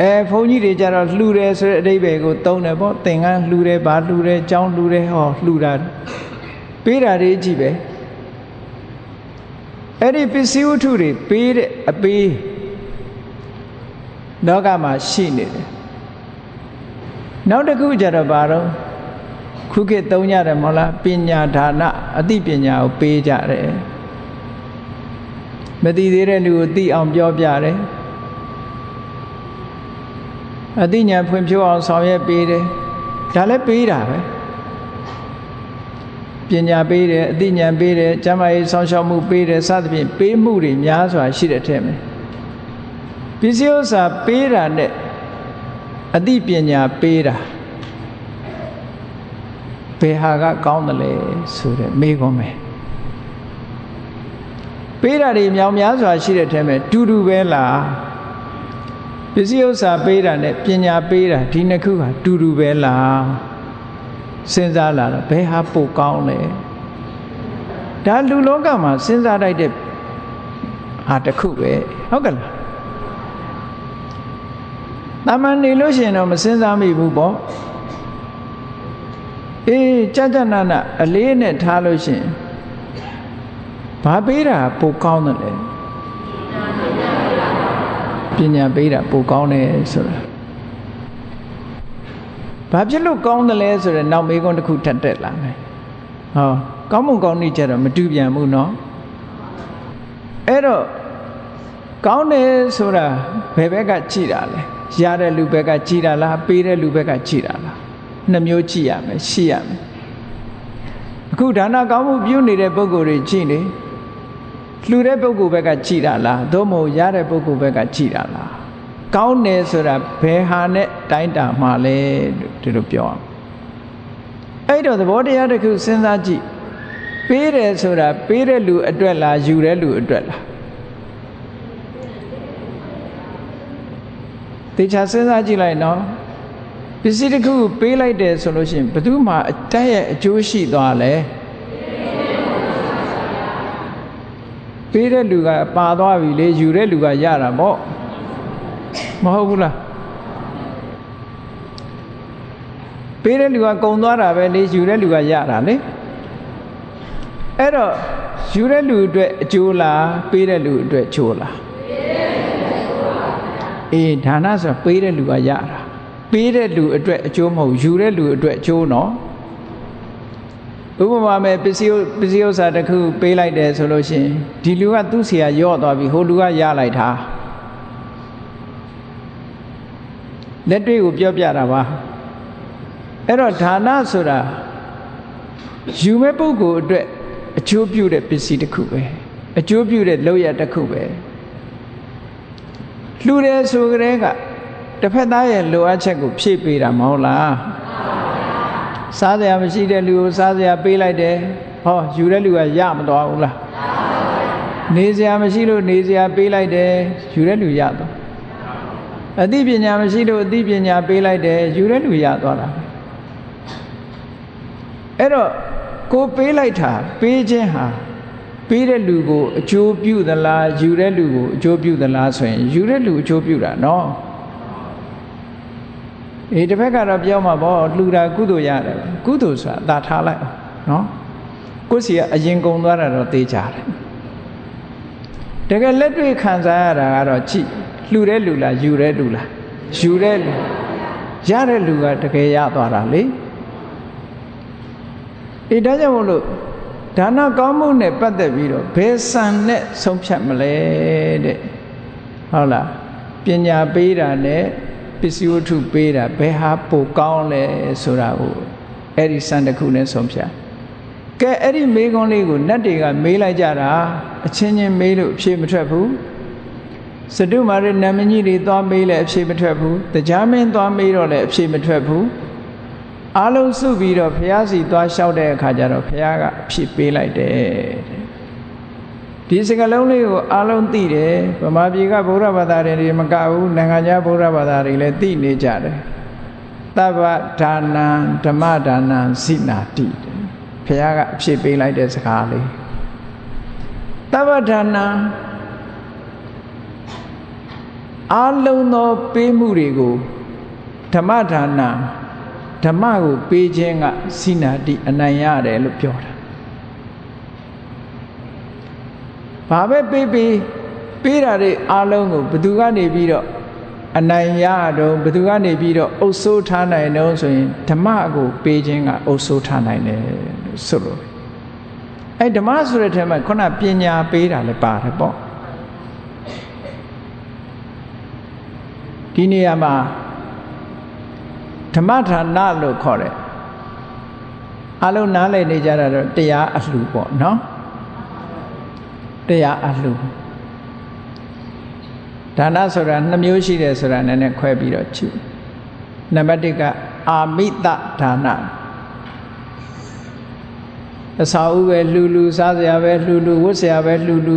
အဲဘုန်းကြီးတွေကြတော့လှူတယ်ဆိုတဲ့အဓိပ္ပာယ်ကိုသုံးတယ်ပေါ့သင်္ကန်းလှူတယ်ဗာလှူတယ်ကြောင်းလှူတယ်ဟောလှူတာပေးတာတွေကြည့်ပဲအဲ့ဒီပစ္စည်းဝတ္ထုတွေပေးတဲ့အပေးလောကမှာရှိနေတယ်နောက်တစ်ခုကြတော့ဘာတော့ခုခေတ်သုံးကြတယ်မဟုတ်လားပညာဒါနအသိပညာကိုပေးကြတယ်မသိသေးတဲ့လူကိုသိအောင်ပြောပြတယ် အသိဉာဏ်ဖွံ့ဖြိုးအောင်ဆောင်ရွက်ပေးတယ်ဒါလည်းပေးတာပဲပညာပေးတယ်အသိဉာဏ်ပေးတယ်ကျမ်းမာရေးဆောင်းရှောက်မှုပေးတယ်စသဖြင့်ပေးမှုတွေများစွာရှိတဲ့ထဲမှာပစ္စည်းဥစ္စာပေးတာနဲ့အသိပညာပေးတာဘယ်ဟာကကောင်းတယ်လဲဆိုတဲ့မေးခွန်းပဲပေးတာတွေမြောင်များစွာရှိတဲ့ထဲမှာတူတူပဲလား ပစ္စည်းဥစ္စာပေးတာနဲ့ပညာပေးတာဒီနှစ်ခုကတူတူပဲလားစဉ်းစားလာတော့ဘယ်ဟာပိုကောင်းလဲဒါလူလောကမှာစဉ်းစားတတ်တဲ့ဟာတစ်ခုပဲဟုတ်ကဲ့လားတာမန်နေလို့ရှိရင်တော့မစဉ်းစားမိဘူးပေါ့အေးကြကြနာနာအလေးနဲ့ထားလို့ရှိရင်ဘာပေးတာပိုကောင်းတယ်လေ ပညာပေးတာပိုကောင်းတယ်ဆိုတာဘာဖြစ်လို့ကောင်းတယ်လဲဆိုတော့နောက်မေးခွန်းတစ်ခုထပ်တက်လာမယ်ဟောကောင်းမှုကောင်းနေကြတော့မတူပြန်ဘူးเนาะအဲ့တော့ကောင်းတယ်ဆိုတာဘယ်ဘက်ကကြည်တာလဲရတဲ့လူဘက်ကကြည်တာလားပေးတဲ့လူဘက်ကကြည်တာလားနှစ်မျိုးကြည်ရမယ်ရှိရမယ်အခုဒါနကောင်းမှုပြုနေတဲ့ပုဂ္ဂိုလ်တွေကြည်နေ လှူတဲ့ပုဂ္ဂိုလ်ဘက်ကကြည်တာလားသို့မဟုတ်ရတဲ့ပုဂ္ဂိုလ်ဘက်ကကြည်တာလားကောင်းတယ်ဆိုတာဘယ်ဟာနဲ့တိုင်းတာမှလဲဒီလိုပြောအောင်အဲ့တော့သဘောတရားတစ်ခုစဉ်းစားကြည့်ပေးတယ်ဆိုတာပေးတဲ့လူအတွက်လားယူတဲ့လူအတွက်လားတေချာစဉ်းစားကြည့်လိုက်နော်ပစ္စည်းတစ်ခုပေးလိုက်တယ်ဆိုလို့ရှိရင်ဘယ်သူမှအတက်ရဲ့အကျိုးရှိသွားလဲ ပေးတဲ့လူကပါသွားပြီလေယူတဲ့လူကရတာပေါ့မဟုတ်ဘူးလားပေးတဲ့လူကကုံသွားတာပဲလေယူတဲ့လူကရတာလေအဲ့တော့ယူတဲ့လူအတွက်အကျိုးလားပေးတဲ့လူအတွက်အကျိုးလားအေးဒါနဆိုပေးတဲ့လူကရတာပေးတဲ့လူအတွက်အကျိုးမဟုတ်ယူတဲ့လူအတွက်အကျိုးနော် ဥပမာမဲ့ပစ္စည်းပစ္စည်းဥစ္စာတစ်ခုပေးလိုက်တယ်ဆိုလို့ရှိရင်ဒီလူကသူ့ဆရာရော့သွားပြီဟိုလူကရလိုက်တာလက်တွေ့ကိုပြောပြတာပါအဲ့တော့ဒါနဆိုတာယူမဲ့ပုဂ္ဂိုလ်အတွက်အကျိုးပြုတဲ့ပစ္စည်းတစ်ခုပဲအကျိုးပြုတဲ့လုပ်ရတစ်ခုပဲလှူတယ်ဆိုကြတဲ့ကတစ်ဖက်သားရဲ့လိုအပ်ချက်ကိုဖြည့်ပေးတာမဟုတ်လား စားစရာမရှိတဲ့လူကိုစားစရာပေးလိုက်တယ်ဟောယူတဲ့လူကရမသွားဘူးလားနေစရာမရှိလို့နေစရာပေးလိုက်တယ်ယူတဲ့လူရသွားအသိပညာမရှိလို့အသိပညာပေးလိုက်တယ်ယူတဲ့လူရသွားတာအဲ့တော့ကိုပေးလိုက်တာပေးခြင်းဟာပေးတဲ့လူကိုအကျိုးပြုသလားယူတဲ့လူကိုအကျိုးပြုသလားဆိုရင်ယူတဲ့လူအကျိုးပြုတာနော် အေးတစ်ဖက်ကတော့ပြောမှာပေါ့လှူတာကုသိုလ်ရတယ်ကုသိုလ်ဆိုတာသာထားလိုက်အောင်နော်ကိုယ်စီကအရင်ကုံသွားတာတော့သိကြတယ်တကယ်လက်တွေ့ခံစားရတာကတော့ကြည့်လှူတဲ့လူလားယူတဲ့လူလားယူတဲ့လူရတဲ့လူကတကယ်ရသွားတာလေအေးဒါကြောင့်မို့လို့ဒါနကောင်းမှုနဲ့ပတ်သက်ပြီးတော့ဘယ်ဆန်နဲ့ဆုံးဖြတ်မလဲတဲ့ဟုတ်လားပညာပေးတာနဲ့ ပစ္စည်းဝတ္ထုပေးတာဘယ်ဟာပိုကောင်းလဲဆိုတာကိုအဲ့ဒီဆန်တစ်ခုနဲ့ဆုံးဖြတ်ကဲအဲ့ဒီမေးခွန်းလေးကိုနတ်တွေကမေးလိုက်ကြတာအချင်းချင်းမေးလို့အဖြေမထွက်ဘူးစတုမာရနမကြီးတွေသွားမေးလဲအဖြေမထွက်ဘူးတရားမင်းသွားမေးတော့လဲအဖြေမထွက်ဘူးအားလုံးစုပြီးတော့ဘုရားစီသွားလျှောက်တဲ့အခါကျတော့ဘုရားကအဖြစ်ပေးလိုက်တယ် ဒီစကလုံးလေးကိုအားလုံးသိတယ်ဗမာပြည်ကဗုဒ္ဓဘာသာတွေမကဘူးနိုင်ငံခြားဗုဒ္ဓဘာသာတွေလည်းသိနေကြတယ်တဗ္ဗဒါနံဓမ္မဒါနံစိနာတိဘုရားကအဖြစ်ပေးလိုက်တဲ့စကားလေးတဗ္ဗဒါနံအားလုံးသောပေးမှုတွေကိုဓမ္မဒါနံဓမ္မကိုပေးခြင်းကစိနာတိအနိုင်ရတယ်လို့ပြောတာ ဘာပဲပေးပေးပေးတာတွေအားလုံးကိုဘသူကနေပြီးတော့အနိုင်ရတော့ဘသူကနေပြီးတော့အုပ်ဆိုးထားနိုင်တော့ဆိုရင်ဓမ္မကို ပေးခြင်းကအုပ်ဆိုးထားနိုင်တယ်လို့ဆိုလို့အဲဓမ္မဆိုတဲ့ထဲမှာခုနပညာပေးတာလည်းပါတယ်ပေါ့ဒီနေရာမှာဓမ္မဌာနလို့ခေါ်တယ်အလုံးနားလည်နေကြတာတော့တရားအလှပေါ့နော် တရားအလှဒါနဆိုတာနှစ်မျိုးရှိတယ်ဆိုတာနည်းနည်းခွဲပြီးတော့ကြည့်နံပါတ်1ကအာမိတဒါနအစာဥပဲလှူလှူစားစရာပဲလှူလှူဝတ်စရာပဲလှူလှူ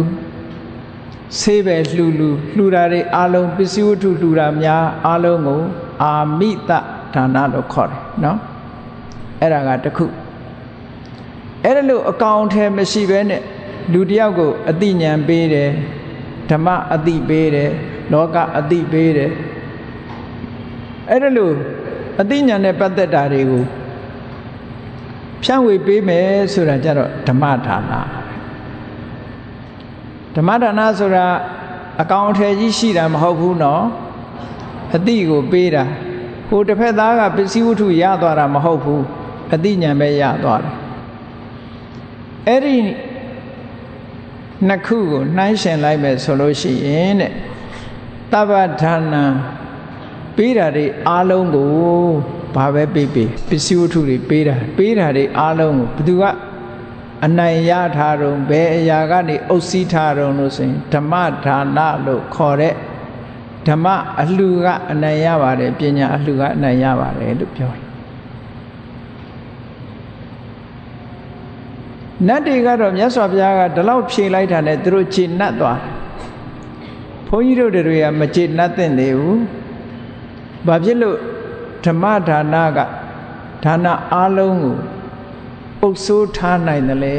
ဆေးပဲလှူလှူလှူတာတွေအလုံးပစ္စည်းဝတ္ထုလှူတာများအလုံးကို အာမိတဒါနလို့ခေါ်တယ်နော်အဲ့ဒါကတခုအဲ့ဒါလို့အကောင်ထဲမရှိဘဲနဲ့ လူတယောက်ကိုအတိညာပေးတယ်ဓမ္မအတိပေးတယ်လောကအတိပေးတယ်အဲ့ဒါလို့အတိညာနဲ့ပတ်သက်တာတွေကိုဖြန့်ဝေပေးမယ်ဆိုတာကြတော့ဓမ္မဒါနဓမ္မဒါနဆိုတာအကောင်အထည်ကြီးရှိတာမဟုတ်ဘူးနော်အတိကိုပေးတာဟိုတစ်ဖက်သားကပစ္စည်းဝတ္ထုရသွားတာမဟုတ်ဘူးအတိညာပဲရသွားတယ်အဲ့ဒီ နှစ်ခုကိုနှိုင်းရှင်လိုက်မယ်ဆိုလို့ရှိရင်တဲ့တပ္ပဒါနံပေးတာတွေအားလုံးကိုဘာပဲပေးပေးပစ္စည်းဝတ္ထုတွေပေးတာပေးတာတွေအားလုံးကိုဘယ်သူကအနိုင်ရထားတော့ဘယ်အရာကနေအုပ်စီးထားတော့လို့ဆိုရင်ဓမ္မဒါနလို့ခေါ်တဲ့ဓမ္မအလှကအနိုင်ရပါတယ်ပညာအလှကအနိုင်ရပါတယ်လို့ပြောတယ် နတ်တွေကတော့မြတ်စွာဘုရားကဒီလောက်ဖြေလိုက်တာနဲ့သူတို့ခြေနှက်သွားတယ်ဘုန်းကြီးတို့တွေကမခြေနှက်သင့်သေးဘူးဘာဖြစ်လို့ဓမ္မဒါနကဒါနအားလုံးကိုပုတ်ဆိုးထားနိုင်တယ်လေ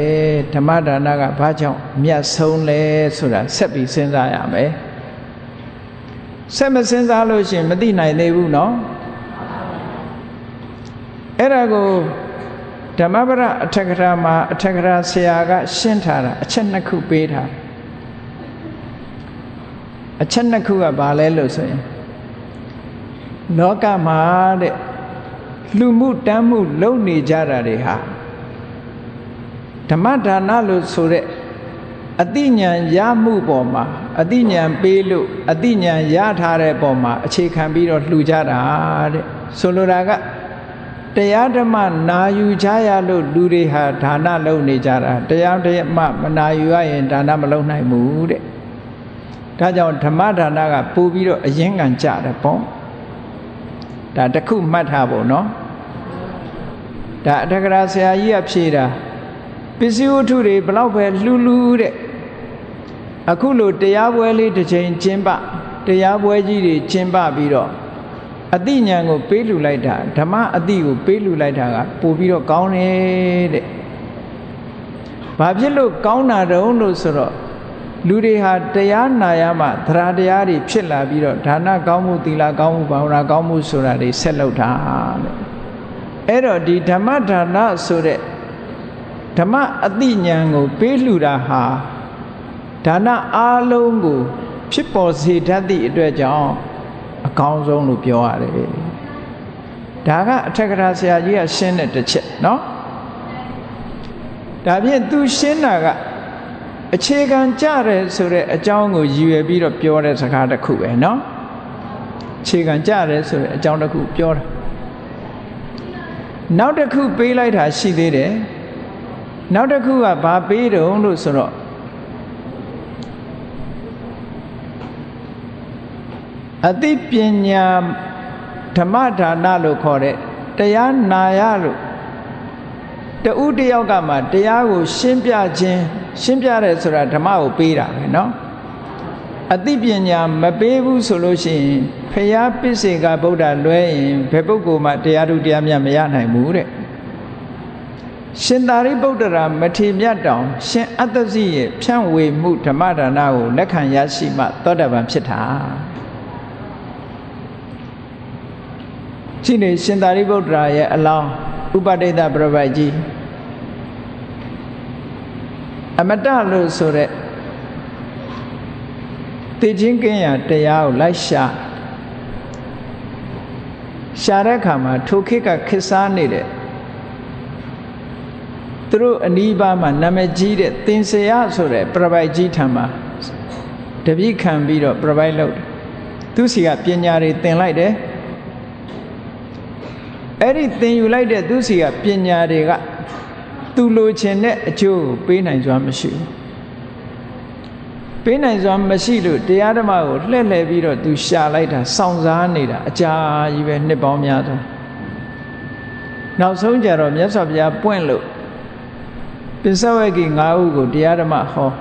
ဓမ္မဒါနကဘာကြောင့်မြတ်ဆုံးလဲဆိုတာဆက်ပြီးစဉ်းစားရမယ်ဆက်မစဉ်းစားလို့ရှိရင်မသိနိုင်သေးဘူးเนาะအဲ့ဒါကို ဓမ္မပဒအထက်ကရာမှာအထက်ကရာဆရာက ရှင်းထားတာအချက်နှစ်ခုပေးထားအချက်နှစ်ခုကဘာလဲလို့ဆိုရင်လောကမှာတဲ့လူမှုတမ်းမှုလုပ်နေကြတာတွေဟာဓမ္မဒါနလို့ဆိုတဲ့အတိညာရမှုပေါ်မှာအတိညာပေးလို့အတိညာရထားတဲ့ပေါ်မှာအခြေခံပြီးတော့လှူကြတာတဲ့ဆိုလိုတာက တရားဓမ္မနာယူကြရလို့လူတွေဟာဒါနလုပ်နေကြတာတရားဓမ္မမနာယူရရင်ဒါနမလုပ်နိုင်ဘူးတဲ့ဒါကြောင့်ဓမ္မဒါနကပို့ပြီးတော့အရင်ကံကြတယ်ပေါ့ဒါတခုမှတ်ထားဖို့နော်ဒါအထက်ကရာဆရာကြီးကဖြေတာပစ္စည်းဝတ္ထုတွေဘလောက်ပဲလှူလှူတဲ့အခုလိုတရားပွဲလေးတစ်ချိန်ကျင်းပတရားပွဲကြီးတွေကျင်းပပြီးတော့ အတိညာကိုပေးလူလိုက်တာဓမ္မအတိကိုပေးလူလိုက်တာကပို့ပြီးတော့ကောင်းတယ်တဲ့ဘာဖြစ်လို့ကောင်းတာတုံးလို့ဆိုတော့လူတွေဟာတရားနာရမှသရတရားတွေဖြစ်လာပြီးတော့ဒါနကောင်းမှုသီလကောင်းမှုဘာဝနာကောင်းမှုဆိုတာတွေဆက်လုပ်တာတဲ့အဲ့တော့ဒီဓမ္မဒါနဆိုတဲ့ဓမ္မအတိညာကိုပေးလှူတာဟာဒါနအားလုံးကို ဖြစ်ပေါ်စေတတ်သည့်အတွက်ကြောင့် အကောင်းဆုံးလို့ပြောရတယ်ဒါကအထက်ကရာဆရာကြီးကရှင်းတဲ့တစ်ချက်เนาะဒါဖြင့်သူရှင်းတာကအခြေခံကြတယ်ဆိုတဲ့အကြောင်းကိုရည်ရွယ်ပြီးတော့ပြောတဲ့စကားတစ်ခုပဲเนาะအခြေခံကြတယ်ဆိုတဲ့အကြောင်းတစ်ခုပြောတာနောက်တစ်ခုပေးလိုက်တာရှိသေးတယ်နောက်တစ်ခုကဘာပေးတုံးလို့ဆိုတော့ အသိပညာဓမ္မဒါနလို့ခေါ်တဲ့တရားနာရလို့တူတယောက်ကမှတရားကို ရှင်းပြခြင်းရှင်းပြတယ်ဆိုတာဓမ္မကိုပေးတာပဲเนาะအသိပညာမပေးဘူးဆိုလို့ရှိရင်ဖရာပစ္စေကဗုဒ္ဓလွဲရင်ဘယ်ပုဂ္ဂိုလ်မှတရားသူတရားမြတ်မရနိုင်ဘူးတဲ့ရှင်သာရိပုတ္တရာမထေမြတ်တောင် ရှင်အတ္တစီရဲ့ဖြန့်ဝေမှုဓမ္မဒါနကိုလက်ခံရရှိမှသောတပန်ဖြစ်တာ ရှိနေရှင်သာရိပုတ္တရာရဲ့အလောင်းဥပဒိတပြပိုက်ကြီးအမတလို့ဆိုတဲ့တည်ခြင်းကင်းရာတရားကိုလိုက်ရှာရှာတဲ့အခါမှာထိုခေတ်ကခစ်စားနေတဲ့သူတို့အနီးပါးမှာနာမည်ကြီးတဲ့သင်္ဆေယဆိုတဲ့ပြပိုက်ကြီးထံမှာတပိခံပြီးတော့ပြပိုက်လုပ်တယ်သူစီကပညာတွေသင်လိုက်တယ် အဲ့ဒီသင်ယူလိုက်တဲ့သူစီကပညာတွေကသူလိုချင်တဲ့အကျိုးကိုပေးနိုင်စွာမရှိဘူးပေးနိုင်စွာမရှိလို့တရားဓမ္မကိုလှည့်လှည့်ပြီးတော့သူရှာလိုက်တာစောင့်စားနေတာအကြာကြီးပဲနှစ်ပေါင်းများစွာနောက်ဆုံးကြတော့မြတ်စွာဘုရားပွင့်လို့ပစ္စဝကိ၅ဦးကိုတရားဓမ္မဟော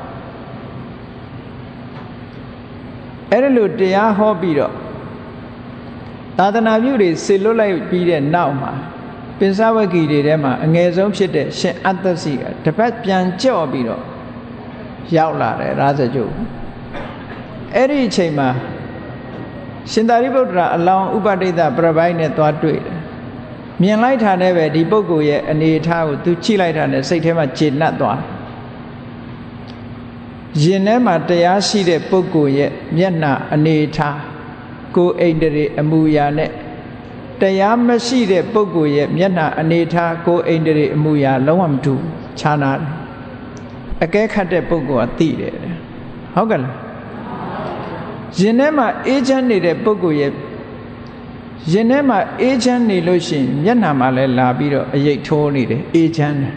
အဲ့ဒါလို့တရားဟောပြီးတော့ သာသနာပြုတွေဆေလွတ်လိုက်ပြီးတဲ့နောက်မှာပစ္စဝကိတွေထဲမှာအငယ်ဆုံးဖြစ်တဲ့ရှင်အတ္တစီကတပတ်ပြန်ကြော့ပြီးတော့ရောက်လာတယ်ရာဇကြုတ်အဲ့ဒီအချိန်မှာရှင်သာရိပုတ္တရာအလောင်းဥပဒိတပြပိုက်နဲ့သွားတွေ့တယ်မြင်လိုက်တာနဲ့ပဲဒီပုဂ္ဂိုလ်ရဲ့အနေအထားကိုသူကြည့်လိုက်တာနဲ့စိတ်ထဲမှာကျေနပ်သွားရင်ထဲမှာတရားရှိတဲ့ပုဂ္ဂိုလ်ရဲ့မျက်နှာအနေအထား ကိုယ်အိန္ဒြေအမူအရာနဲ့တရားမရှိတဲ့ပုဂ္ဂိုလ်ရဲ့မျက်နှာအနေထားကိုယ်အိန္ဒြေအမူအရာလုံးဝမတူခြားနာတယ်အကဲခတ်တဲ့ပုဂ္ဂိုလ်ကသိတယ်ဟုတ်ကဲ့လားရင်ထဲမှာအေးချမ်းနေတဲ့ပုဂ္ဂိုလ်ရဲ့ရင်ထဲမှာအေးချမ်းနေလို့ရှိရင်မျက်နှာမှာလည်းလာပြီးတော့အရိတ်ထိုးနေတယ်အေးချမ်းတယ်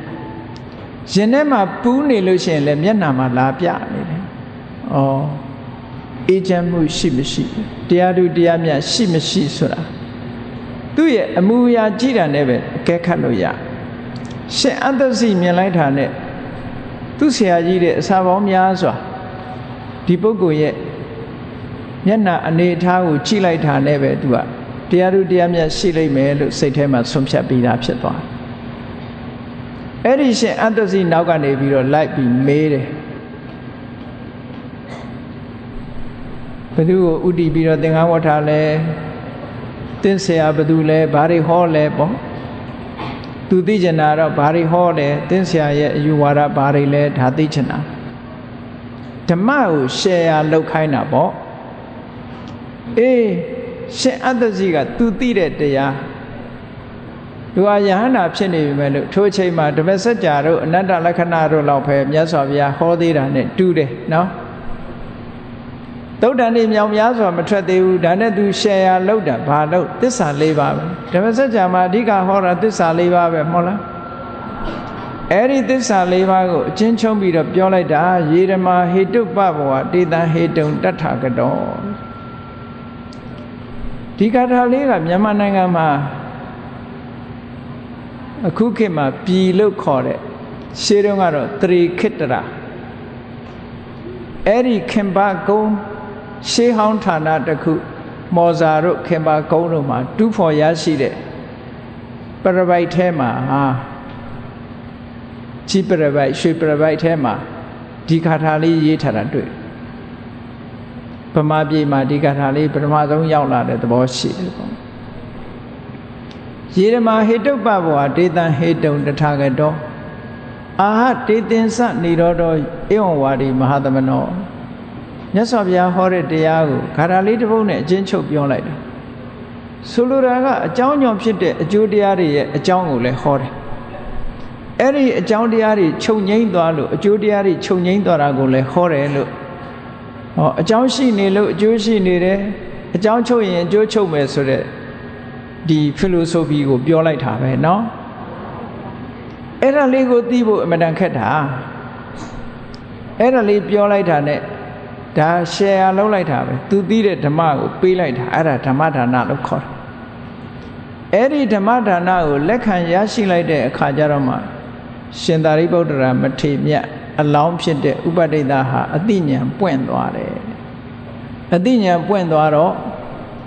ရင်ထဲမှာပူးနေလို့ရှိရင်လည်းမျက်နှာမှာလာပြနေတယ်ဩ အေးချမ်းမှုရှိမရှိတရားသူတရားမြတ်ရှိမရှိဆိုတာသူ့ရဲ့အမူအရာကြည့်တာနဲ့ပဲအကဲခတ်လို့ရရှင်အတ္တစီမြင်လိုက်တာနဲ့သူ့ဆရာကြီးတဲ့အစာပေါင်းများစွာဒီပုဂ္ဂိုလ်ရဲ့မျက်နှာအနေအထားကိုကြည့်လိုက်တာနဲ့ပဲသူကတရားသူတရားမြတ်ရှိလိမ့်မယ်လို့စိတ်ထဲမှာဆုံးဖြတ်ပြီးသားဖြစ်သွားအဲ့ဒီရှင်အတ္တစီနောက်ကနေပြီးတော့လိုက်ပြီးမေးတယ် ဘသူကိုဥတီပြီးတော့သင်္ကန်းဝတ်ထားလဲသင်ဆရာဘသူလဲဘာတွေဟောလဲပေါ့သူသိကျင်တာတော့ဘာတွေဟောတယ်သင်ဆရာရဲ့အယူဝါဒဘာတွေလဲဒါသိကျင်တာဓမ္မကိုရှယ်ယာလောက်ခိုင်းတာပေါ့အေးရှင်အတ္တစီကသူသိတဲ့တရားသူဟာယဟန္တာဖြစ်နေပြီမဲ့လို့ထိုအချိန်မှာဓမ္မစကြာတို့အနတ္တလက္ခဏာတို့လောက်ပဲမြတ်စွာဘုရားဟောသေးတာနဲ့တူတယ်နော် သုတ်တန်နေမြောင်များစွာမထွက်သေးဘူးဒါနဲ့သူရှယ်ယာလောက်တာဘာလို့သစ္စာ၄ပါးပဲဓမ္မစကြာမှာအဓိကဟောတာသစ္စာ၄ပါးပဲမဟုတ်လားအဲ့ဒီသစ္စာ၄ပါးကိုအချင်းချုံပြီးတော့ပြောလိုက်တာယေရမဟေတုပဘောတေတံဟေတုံတထကတောဒီကထာလေးကမြန်မာနိုင်ငံမှာအခုခေတ်မှာပြည်လို့ခေါ်တဲ့ရှေးတုန်းကတော့တရိခိတရာအဲ့ဒီခင်ဘာကုန်း ရှေးဟောင်းဌာနတစ်ခု မော်ဇာတို့ခင်ဘာကုန်းတို့မှာတူးဖော်ရရှိတဲ့ပရပိုက်ထဲမှာဟာကြီးပရပိုက်ရွှေပရပိုက်ထဲမှာဒီခါထာလေးရေးထားတာတွေ့ဗမာပြည်မှာဒီကထာလေးပထမဆုံးရောက်လာတဲ့သဘောရှိတယ်ပေါ့ယေရမဟေတုပ္ပဘောဒေတံဟေတုံတထာဂတောအာဟတေတင်စနေတော်တော်ဧဝံဝါဒီမဟာသမနော မြတ်စွာဘုရားဟောတဲ့တရားကိုခါထာလေးတစ်ပုဒ်နဲ့အချင်းချုပ်ပြောလိုက်တာဆိုလိုတာကအကြောင်းကြောင့်ဖြစ်တဲ့အကျိုးတရားတွေရဲ့အကြောင်းကိုလည်းဟောတယ်အဲ့ဒီအကြောင်းတရားတွေခြုံငိမ့်သွားလို့အကျိုးတရားတွေခြုံငိမ့်သွားတာကိုလည်းဟောတယ်လို့ဟောအကြောင်းရှိနေလို့အကျိုးရှိနေတယ်အကြောင်းချုပ်ရင်အကျိုးချုပ်မယ်ဆိုတဲ့ဒီ philosophy ကိုပြောလိုက်တာပဲเนาะအဲ့ဒါလေးကိုသိဖို့အမှန်တန်ခက်တာအဲ့ဒါလေးပြောလိုက်တာ ਨੇ ဒါ share လုပ်လိုက်တာပဲသူသိတဲ့ဓမ္မကိုပေးလိုက်တာအဲ့ဒါဓမ္မဒါနလို့ခေါ်တယ်အဲ့ဒီဓမ္မဒါနကိုလက်ခံရရှိလိုက်တဲ့အခါကျတော့မှရှင်သာရိပုတ္တရာမထေမြတ်အလောင်းဖြစ်တဲ့ဥပဒိတဟာအတိညာပွင့်သွားတယ်အတိညာပွင့်သွားတော့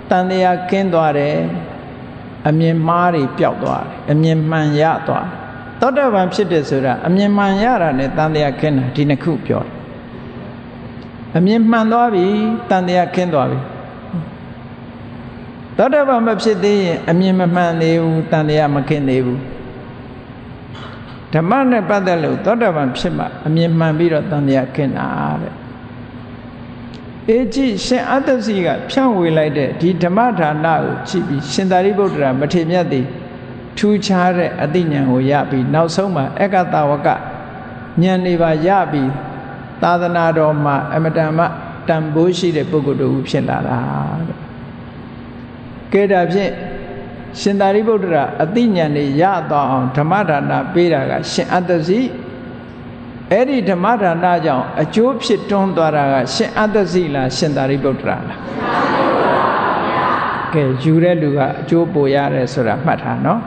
တန်တရားကင်းသွားတယ်အမြင်မှားတွေပျောက်သွားတယ်အမြင်မှန်ရသွားသောတပန်ဖြစ်တယ်ဆိုတာအမြင်မှန်ရတာနဲ့တန်တရားကင်းတာဒီနှစ်ခုပြောတယ် အမြင်မှန်သွားပြီတန်တရားကင်းသွားပြီသောတပန်မဖြစ်သေးရင်အမြင်မမှန်သေးဘူးတန်တရားမကင်းသေးဘူးဓမ္မနဲ့ပတ်သက်လို့သောတာပန်ဖြစ်မှအမြင်မှန်ပြီးတော့တန်တရားခင်တာတဲ့အေကြည့်ရှင်အတ္တစီကဖြန့်ဝေလိုက်တဲ့ဒီဓမ္မဌာနကိုကြည့်ပြီးရှင်သာရိပုတ္တရာမထေမြတ်သည်ထူးခြားတဲ့အသိဉာဏ်ကိုရပြီးနောက်ဆုံးမှာအက္ကတဝကဉာဏ်တွေပါရပြီး သာသနာတော်မှာအမတန်မှတန်ဖိုးရှိတဲ့ပုဂ္ဂိုလ်တူဖြစ်လာတာတဲ့ကဲဒါဖြင့်ရှင်သာရိပုတ္တရာအသိဉာဏ်တွေရသွားအောင်ဓမ္မဒါနပေးတာက ရှင်အတ္တစီအဲ့ဒီဓမ္မဒါနကြောင့်အကျိုးဖြစ်တွန်းသွားတာက ရှင်အတ္တစီလားရှင်သာရိပုတ္တရာလားကဲယူတဲ့လူကအကျိုးပိုရတယ်ဆိုတာမှတ်ထားနော်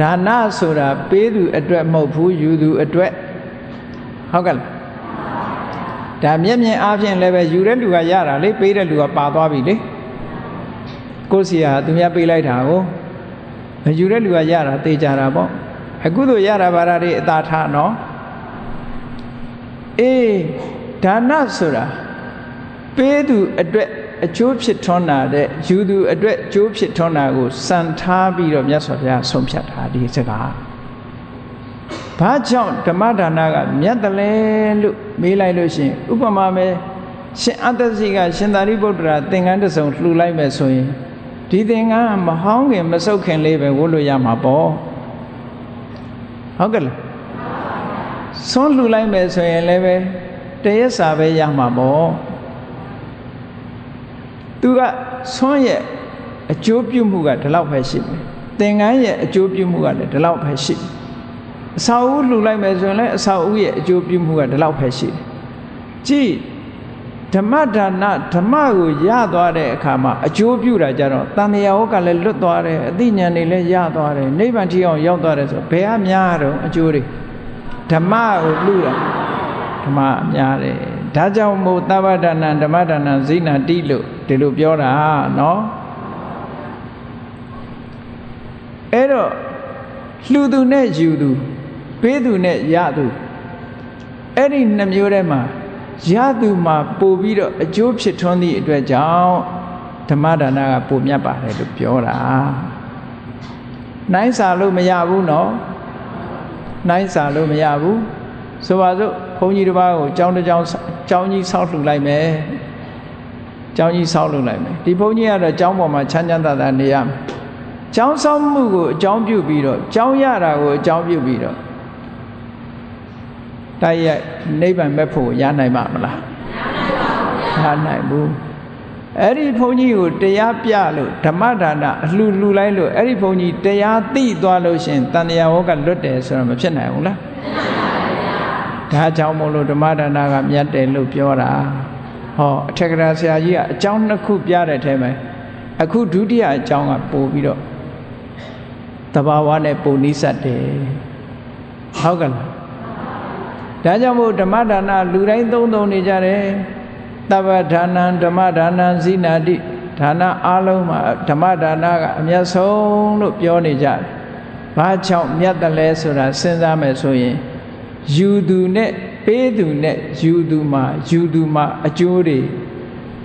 ဒါနဆိုတာပေးသူအတွက်မဟုတ်ဘူးယူသူအတွက် ဟုတ်ကဲ့လားဒါမျက်မြင်အားဖြင့်လည်းပဲယူတဲ့လူကရတာလေပေးတဲ့လူကပါသွားပြီလေကိုယ်စီဟာသူများပေးလိုက်တာကိုမယူတဲ့လူကရတာသိကြတာပေါ့အခုတို့ရတာဘာသာတွေအသာထားနော်အေးဒါနဆိုတာပေးသူအတွက်အကျိုးဖြစ်ထွန်းတာတဲ့ယူသူအတွက်အကျိုးဖြစ်ထွန်းတာကိုစံထားပြီးတော့မြတ်စွာဘုရားဆုံးဖြတ်တာဒီစကား ဘာကြောင့်ဓမ္မဒါနကမြတ်တယ်လဲလို့မေးလိုက်လို့ရှိရင်ဥပမာပဲရှင်အတ္တစီကရှင်သာရိပုတ္တရာသင်္ကန်းတစ်စုံလှူလိုက်မယ်ဆိုရင်ဒီသင်္ကန်းမဟောင်းခင်မဆုတ်ခင်လေးပဲဝတ်လို့ရမှာပေါ့ဟုတ်ကဲ့လားဆွန်းလှူလိုက်မယ်ဆိုရင်လည်းပဲတရက်စာပဲရမှာပေါ့သူကဆွန်းရဲ့အကျိုးပြုမှုကဒီလောက်ပဲရှိတယ်သင်္ကန်းရဲ့အကျိုးပြုမှုကလည်းဒီလောက်ပဲရှိတယ် အစာအုပ်လှူလိုက်မယ်ဆိုရင်လည်းအစာအုပ်ရဲ့အကျိုးပြုမှုကဒီလောက်ပဲရှိတယ်ကြည့်ဓမ္မဒါနဓမ္မကိုရသွားတဲ့အခါမှာအကျိုးပြုတာကြတော့တန်မြာဝကလည်းလွတ်သွားတယ်အသိဉာဏ်တွေလည်းရသွားတယ်နိဗ္ဗာန်ထိအောင်ရောက်သွားတယ်ဆိုဘယ်အများတော့အကျိုးတွေဓမ္မကိုလှူတာဓမ္မအများတယ်ဒါကြောင့်မို့သဗ္ဗဒါနဓမ္မဒါနဇိနာတိလို့ဒီလိုပြောတာနော်အဲ့တော့လှူသူနဲ့ယူသူ ပေးသူနဲ့ရသူအဲ့ဒီနှမျိုးထဲမှာရသူမှာပို့ပြီးတော့အကျိုးဖြစ်ထွန်းသည့်အတွက်ကြောင့်ဓမ္မဒါနကပိုမြတ်ပါတယ်လို့ပြောတာနိုင်စာလို့မရဘူးနော်နိုင်စာလို့မရဘူးဆိုပါစို့ဘုန်းကြီးတစ်ပါးကိုကြောင်းတစ်ကြောင်းကြောင်းကြီးဆောက်လှူလိုက်မယ်ကြောင်းကြီးဆောက်လှူလိုက်မယ်ဒီဘုန်းကြီးကတော့ကြောင်းပေါ်မှာချမ်းချမ်းသာသာနေရမယ်ကြောင်းဆောက်မှုကိုအကြောင်းပြုပြီးတော့ကြောင်းရတာကိုအကြောင်းပြုပြီးတော့ တိုက်ရိုက်နိဗ္ဗာန်မဲ့ဖို့ရနိုင်မှာမလားရနိုင်ဘူးအဲ့ဒီဘုန်းကြီးကိုတရားပြလို့ဓမ္မဒါနအလှလှလိုက်လို့အဲ့ဒီဘုန်းကြီးတရားသိသွားလို့ရှင်တန်တရားဝကလွတ်တယ်ဆိုတော့မဖြစ်နိုင်ဘူးလားဒါကြောင့်မို့လို့ဓမ္မဒါနကမြတ်တယ်လို့ပြောတာဟောအထက်ကရာဆရာကြီးကအကြောင်းနှစ်ခုပြတဲ့အထဲမှာအခုဒုတိယအကြောင်းကပို့ပြီးတော့တဘာဝနဲ့ပုံနိစ္စတယ်ဟုတ်ကလား ဒါကြောင့်မို့ဓမ္မဒါနလူတိုင်းသုံးသုံးနေကြတယ်တပ္ပဒါနံဓမ္မဒါနံဇိနာတိဒါနအားလုံးမှာဓမ္မဒါနကအမျက်ဆုံးလို့ပြောနေကြတယ်။ဘာကြောင့်မြတ်တယ်လဲဆိုတာစဉ်းစားမယ်ဆိုရင်ယူသူနဲ့ပေးသူနဲ့ယူသူမှာယူသူမှာအကျိုးတွေ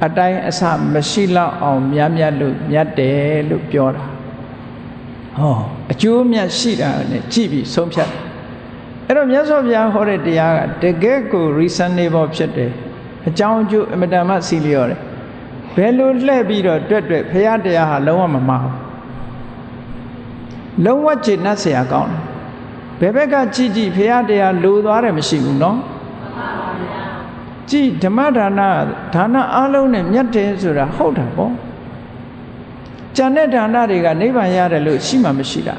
အတိုင်းအဆမရှိလောက်အောင်မြတ်မြတ်လို့မြတ်တယ်လို့ပြောတာ။ဟောအကျိုးမြတ်ရှိတာနဲ့ကြည့်ပြီးဆုံးဖြတ်တယ်။ အဲ့တော့မြတ်စွာဘုရားဟောတဲ့တရားကတကယ်ကို reasonable ဖြစ်တယ်။အကြောင်းအကျိုးအမတန်မှစီလျော်တယ်ဘယ်လိုလှည့်ပြီးတော့တွက်တွက်ဖရာတရားဟာလုံးဝမမှားဘူးလုံးဝကျင့်တ်เสียကောင်းတယ်ဘယ်ဘက်ကကြည့်ကြည့်ဖရာတရားလိုသွားတယ်မရှိဘူးเนาะကြည်ဓမ္မဒါနဒါနအလုံးနဲ့မြတ်တယ်ဆိုတာဟုတ်တာပေါ့ကျန်တဲ့ဒါနတွေကနိဗ္ဗာန်ရတယ်လို့ရှိမှမရှိတာ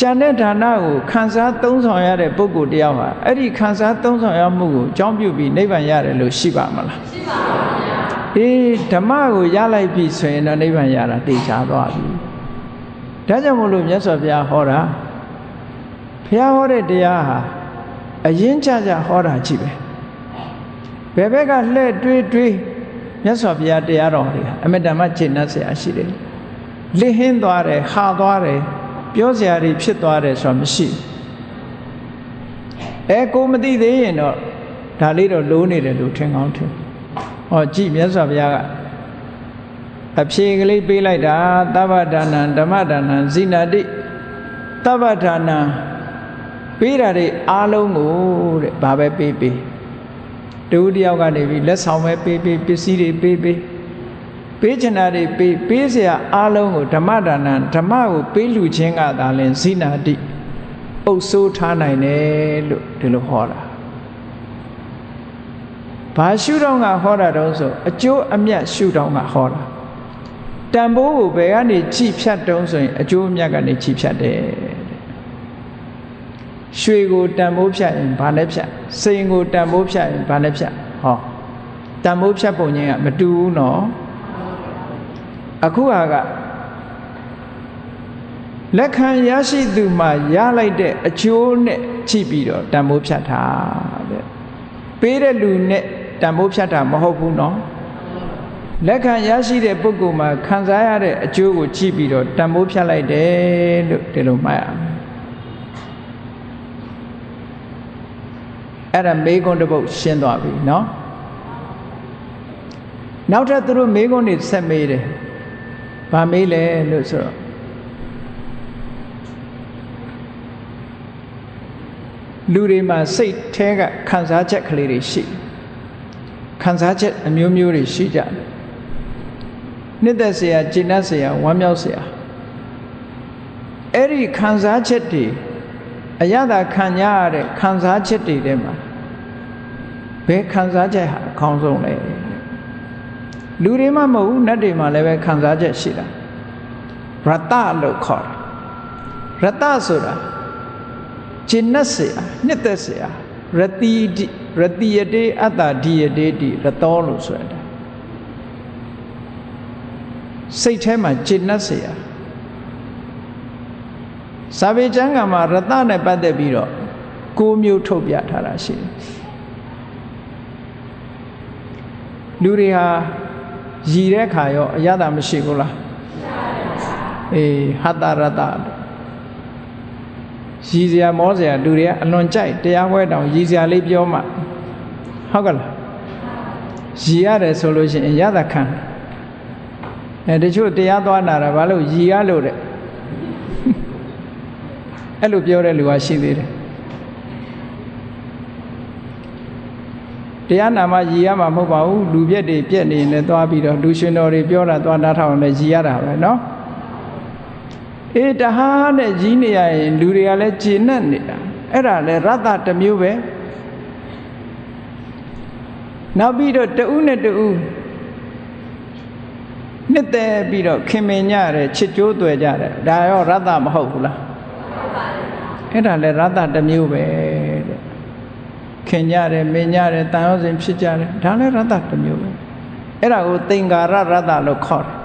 ကြံတဲ့ဌာနကိုခံစားသုံးဆောင်ရတဲ့ပုဂ္ဂိုလ်တယောက်ဟာအဲ့ဒီခံစားသုံးဆောင်ရမှုကိုအကြောင်းပြုပြီးနိဗ္ဗာန်ရတယ်လို့ရှိပါမလားရှိပါပါဘုရားအေးဓမ္မကိုရလိုက်ပြီဆိုရင်တော့နိဗ္ဗာန်ရတာသိချသွားပြီဒါကြောင့်မို့လို့မြတ်စွာဘုရားဟောတာဘုရားဟောတဲ့တရားဟာအရင်ကြကြဟောတာကြည့်ပဲဘယ်ဘက်ကလှဲ့တွေးတွေးမြတ်စွာဘုရားတရားတော်တွေအမတ္တမကျင့်တတ်เสียရှိတယ်လစ်ဟင်းသွားတယ်ဟာသွားတယ် ပြောစရာတွေဖြစ်သွားတယ်ဆိုတာမရှိအဲကိုမသိသေးရင်တော့ဒါလေးတော့လိုးနေတယ်လို့ထင်ကောင်းထင်ဟောကြည့်မြတ်စွာဘုရားကအဖြေကလေးပေးလိုက်တာသဗ္ဗဒါနံဓမ္မဒါနံဇိနာတိသဗ္ဗဒါနံပေးတာတွေအားလုံးကိုတဲ့ဘာပဲပေးပေးတူတယောက်ကနေပြီးလက်ဆောင်ပဲပေးပေးပစ္စည်းတွေပေးပေး ပေးချင်တာတွေပေးပေးเสียအားလုံးကိုဓမ္မဒါနဓမ္မကိုပေးလူချင်းကသာလင်ဇိနာတိအုပ်ဆိုးထားနိုင်တယ်လို့ဒီလိုဟောတာဘာရှုတော့ကဟောတာတုံးဆိုအကျိုးအမြတ်ရှုတော့ကဟောတာတန်ဖိုးကိုဘယ်ကနေကြည်ဖြတ်တုံးဆိုရင်အကျိုးအမြတ်ကနေကြည်ဖြတ်တယ်ရွှေကိုတန်ဖိုးဖြတ်ရင်ဘာနဲ့ဖြတ်စိန်ကိုတန်ဖိုးဖြတ်ရင်ဘာနဲ့ဖြတ်ဟောတန်ဖိုးဖြတ်ပုံချင်းကမတူဘူးနော် အခုဟာကလက်ခံရရှိသူမှရလိုက်တဲ့အကျိုးနဲ့ချိပြီးတော့တန်ဖိုးဖြတ်တာတဲ့ပေးတဲ့လူနဲ့တန်ဖိုးဖြတ်တာမဟုတ်ဘူးနော်လက်ခံရရှိတဲ့ပုဂ္ဂိုလ်မှာခံစားရတဲ့အကျိုးကိုကြည့်ပြီးတော့တန်ဖိုးဖြတ်လိုက်တယ်လို့ဒီလိုမှတ်ရမယ်အဲ့ဒါမေကွန်းတစ်ပုတ်ရှင်းသွားပြီเนาะနောက်ထပ်သူတို့မေကွန်းတွေဆက်မေးတယ် ဗာမေးလဲလို့ဆိုတော့လူတွေမှာစိတ်แท้ကခံစားချက်ကလေးတွေရှိခံစားချက်အမျိုးမျိုးတွေရှိကြတယ်နှစ်သက်စရာကျဉ်တ်စရာဝမ်းမြောက်စရာအဲ့ဒီခံစားချက်တွေအရသာခံရတဲ့ခံစားချက်တွေထဲမှာဘယ်ခံစားချက်ဟာအကောင်းဆုံးလဲ လူတွေမှမဟုတ်ဘူးနတ်တွေမှလည်းပဲခံစားချက်ရှိတာရတလို့ခေါ်တယ်ရတဆိုတာကျင့်တ်เสียနှစ်သက်เสียရတိရတိယတေအတ္တဒီယတေတိရတောလို့ဆိုရတာစိတ်ထဲမှာကျင့်တ်เสียစာပေကျမ်းကမှာရတနဲ့ပတ်သက်ပြီးတော့ကိုမျိုးထုတ်ပြထားတာရှိတယ်လူတွေဟာ ရည်တဲ့ခါရောအရသာမရှိဘူးလားအေးဟတရတရည်စရာမောစရာလူတွေကအလွန်ကြိုက်တရားပွဲတောင်ရည်စရာလေးပြောမှဟုတ်ကလားရည်ရတယ်ဆိုလို့ရှိရင်ရသာခံအဲတချို့တရားသွားနာတာဘာလို့ရည်ရလို့တဲ့အဲ့လိုပြောတဲ့လူကရှိသေးတယ် တရားနာမှရည်ရမှာမဟုတ်ပါဘူးလူပြက်တွေပြက်နေရင်လည်းသွားပြီးတော့လူရှင်တော်တွေပြောတာသွားနားထောင်လည်းရည်ရတာပဲเนาะအေးတဟားနဲ့ကြီးနေရရင်လူတွေကလည်းကျေနပ်နေတာအဲ့ဒါလည်းရတ္တတစ်မျိုးပဲနောက်ပြီးတော့တဦးနဲ့တဦးနှစ်သက်ပြီးတော့ခင်မင်ကြတယ်ချစ်ကြိုးတွေ့ကြတယ်ဒါရောရတ္တမဟုတ်ဘူးလားအဲ့ဒါလည်းရတ္တတစ်မျိုးပဲတဲ့ ခင်ကြတယ်မင်ကြတယ်တန်ရောစဉ်ဖြစ်ကြတယ်ဒါလည်းရတ္တတစ်မျိုးပဲအဲ့ဒါကိုသင်္ကာရရတ္တလို့ခေါ်တယ်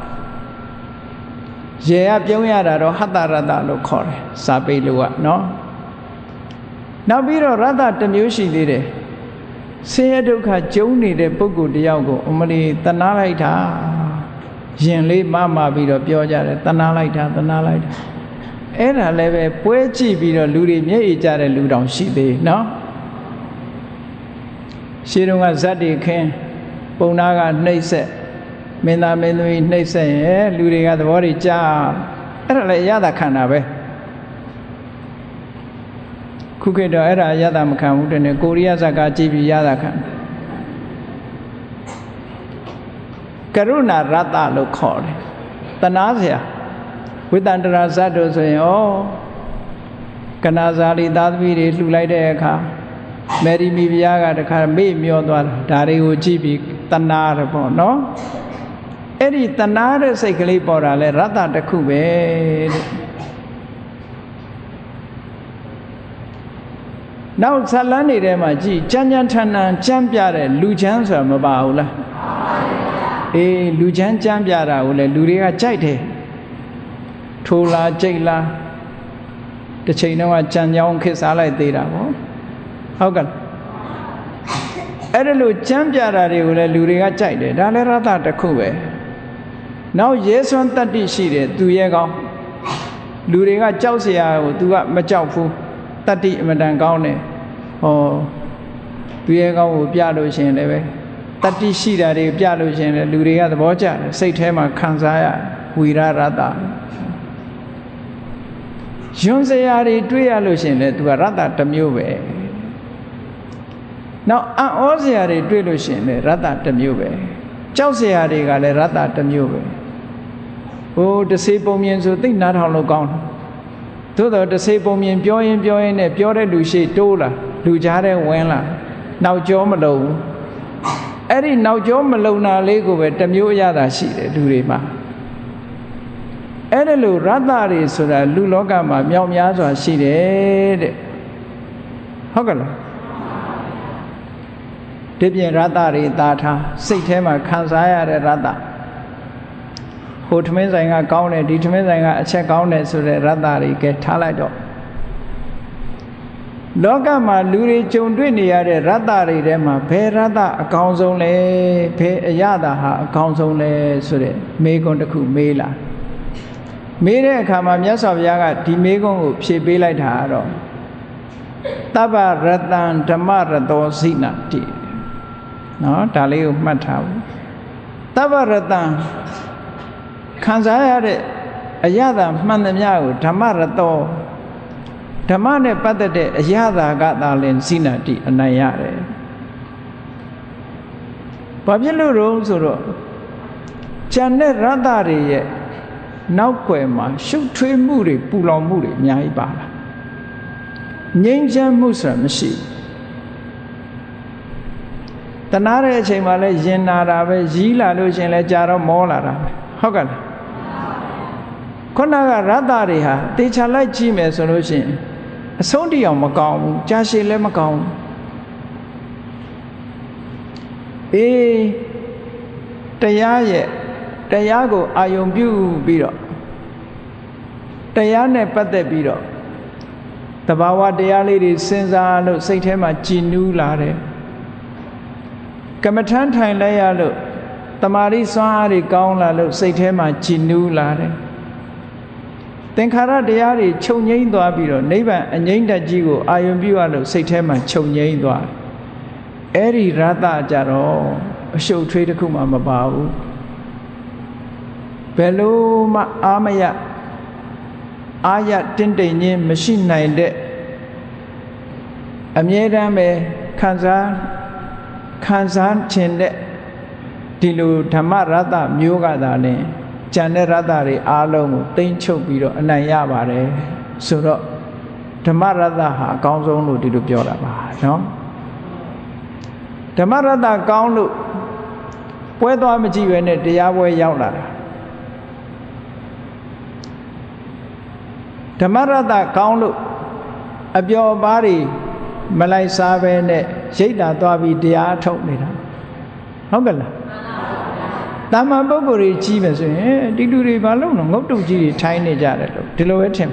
ရေကပြုံးရတာတော့ဟတ္တရတ္တလို့ခေါ်တယ်စာပေလိုကနော်နောက်ပြီးတော့ရတ္တတစ်မျိုးရှိသေးတယ်ဆင်းရဲဒုက္ခကျုံနေတဲ့ပုဂ္ဂိုလ်တယောက်ကိုအမလီတနာလိုက်တာရင်လေးမမပြီးတော့ပြောကြတယ်တနာလိုက်တာတနာလိုက်တာအဲ့ဒါလည်းပဲပွဲကြည့်ပြီးတော့လူတွေမျက်ရည်ကျတဲ့လူတောင်ရှိသေးနော် ရှင်းတော့ကဇတ်တွေခင်းပုံနာကနှိမ့်ဆက်မင်းသားမင်းသမီးနှိမ့်ဆက်ရဲ့လူတွေကသဘောတွေကြားအဲ့ဒါလည်းအရသာခန္ဓာပဲခုခေတ်တော့အဲ့ဒါအရသာမခံဘူးတဲ့နဲ့ကိုရီးယားဇာကကြည့်ပြီးရသာခံကရုဏာရတ္တလို့ခေါ်တယ်တနာစရာဝိတန္တရာဇတ်တို့ဆိုရင်ဩကနာဇာလီသားသမီးတွေလှူလိုက်တဲ့အခါ မယ်ရီမီဘုရားကတခါမေ့မျောသွားတာဒါတွေကိုကြည့်ပြီးတနာရပေါ့နော်အဲ့ဒီတနာတဲ့စိတ်ကလေးပေါ်တာလဲရတ္တတစ်ခုပဲတဲ့နောက်ဇလန်းနေထဲမှာကြည်ကြမ်းကြမ်းထန်ထန်ကြမ်းပြတဲ့လူချမ်းဆိုတာမပါဘူးလားအေးလူချမ်းကြမ်းပြတာကိုလေလူတွေကကြိုက်တယ်ထိုးလားကြိတ်လားတစ်ချိန်တော့ကြံကြောင်းခစ်စားလိုက်သေးတာပေါ့ ဟုတ်ကဲ့အဲ့ဒါလို့ကြမ်းပြတာတွေကိုလည်းလူတွေကကြိုက်တယ်ဒါလည်းရသတစ်ခုပဲနောက်ရဲစွမ်းတတ္တိရှိတယ်သူရဲကောင်းလူတွေကကြောက်เสียကို तू ကမကြောက်ဘူးတတ္တိအမတန်ကောင်းတယ်ဟောသူရဲကောင်းကိုပြလို့ရှင်လည်းပဲတတ္တိရှိတာတွေပြလို့ရှင်လည်းလူတွေကသဘောကျတယ်စိတ်ထဲမှာခံစားရဝီရရတယွန်းစရာတွေတွေ့ရလို့ရှင်လည်းသူကရတ္တတစ်မျိုးပဲ နောက်အံ့ဩစရာတွေတွေ့လို့ရှင်လည်းရတ္တတစ်မျိုးပဲကြောက်စရာတွေကလည်းရတ္တတစ်မျိုးပဲဟိုတစေပုံမြင်ဆိုသိနားထောင်လို့ကောင်းတယ်သို့တော့တစေပုံမြင်ပြောရင်ပြောရင်နဲ့ပြောတဲ့လူရှိတိုးလာလူကြားတဲ့ဝင်လာနောက်ကျောမလုံဘူးအဲ့ဒီနောက်ကျောမလုံတာလေးကိုပဲတမျိုးအရသာရှိတယ်လူတွေမှာအဲ့ဒါလို့ရတ္တတွေဆိုတာလူလောကမှာမြောက်များစွာရှိတယ်တဲ့ဟုတ်ကဲ့လား ဒီပြင်ရတ္တတွေတာထားစိတ်ထဲမှာခံစားရတဲ့ရတ္တဟိုထမင်းဆိုင်ကကောင်းတယ်ဒီထမင်းဆိုင်ကအချက်ကောင်းတယ်ဆိုတဲ့ရတ္တတွေကဲထားလိုက်တော့လောကမှာလူတွေကြုံတွေ့နေရတဲ့ရတ္တတွေထဲမှာဘယ်ရတ္တအကောင်းဆုံးလဲဘယ်အရသာဟာအကောင်းဆုံးလဲဆိုတဲ့မေးခွန်းတစ်ခုမေးလာမေးတဲ့အခါမှာမြတ်စွာဘုရားကဒီမေးခွန်းကိုဖြေပေးလိုက်တာကတော့တဗ္ဗရတံဓမ္မရတောဇိနာတိ နော်ဒါလေးကိုမှတ်ထားဘူးတဗ္ဗရတံခံစားရတဲ့အရသာမှန်သမျှကိုဓမ္မရတောဓမ္မနဲ့ပတ်သက်တဲ့အရသာကသာလင်စိနာတိအနိုင်ရတယ်ဘာဖြစ်လို့တော့ဆိုတော့ဉာဏ်နဲ့ရတ္တတွေရဲ့နောက်ွယ်မှာရှုပ်ထွေးမှုတွေပူလောင်မှုတွေအများကြီးပါလာငြိမ်းချမ်းမှုဆိုတာမရှိ တနာတဲ့အချိန်မှာလဲရင်နာတာပဲရီးလာလို့ရှင်လဲကြာတော့မောလာတာပဲဟုတ်ကဲ့လားခုနကရတ္တတွေဟာတေချာလိုက်ကြည့်မယ်ဆိုလို့ရှိရင်အဆုံးတိအောင်မကောင်းဘူးကြာရှည်လည်းမကောင်းဘူးအေးတရားရဲ့တရားကိုအာယုံပြုပြီးတော့တရားနဲ့ပတ်သက်ပြီးတော့တဘာဝတရားလေးတွေစဉ်းစားလို့စိတ်ထဲမှာကြည်နူးလာတယ် ကမ္မထမ်းထိုင်လိုက်ရလို့တမာရီစွမ်းအားတွေကောင်းလာလို့စိတ်ထဲမှာကြည်နူးလာတယ်သင်္ခါရတရားတွေချုပ်ငိမ့်သွားပြီးတော့နိဗ္ဗာန်အငိမ့်တကြီးကိုအာယုံပြုရလို့စိတ်ထဲမှာချုပ်ငိမ့်သွားအဲ့ဒီရတကြတော့အရှုပ်ထွေးတစ်ခုမှမပါဘူးဘယ်လို့မှအာမရအာရတင့်တိမ်ခြင်းမရှိနိုင်တဲ့အမြဲတမ်းပဲခံစား ခံစားခြင်းတဲ့ဒီလိုဓမ္မရတ္တမျိုးကသာလင်ကြံတဲ့ရတ္တတွေအားလုံးကိုတိမ့်ချုပ်ပြီးတော့အနိုင်ရပါတယ်ဆိုတော့ဓမ္မရတ္တဟာအကောင်းဆုံးလို့ဒီလိုပြောတာပါနော်ဓမ္မရတ္တကောင်းလို့ပွဲသွားမကြည့်ပဲနဲ့တရားပွဲရောက်လာတာဓမ္မရတ္တကောင်းလို့အပျော်ပါးတွေမလိုက်စားပဲနဲ့ ရိတ်တာသွားပြီးတရားထုတ်နေတာဟုတ်ကဲ့လားတာမန်ပုဂ္ဂိုလ်တွေကြီးပဲဆိုရင်ဒီလူတွေဘာလို့လဲငုတ်တုတ်ကြီးတွေထိုင်းနေကြတယ်လို့ဒီလိုပဲထင်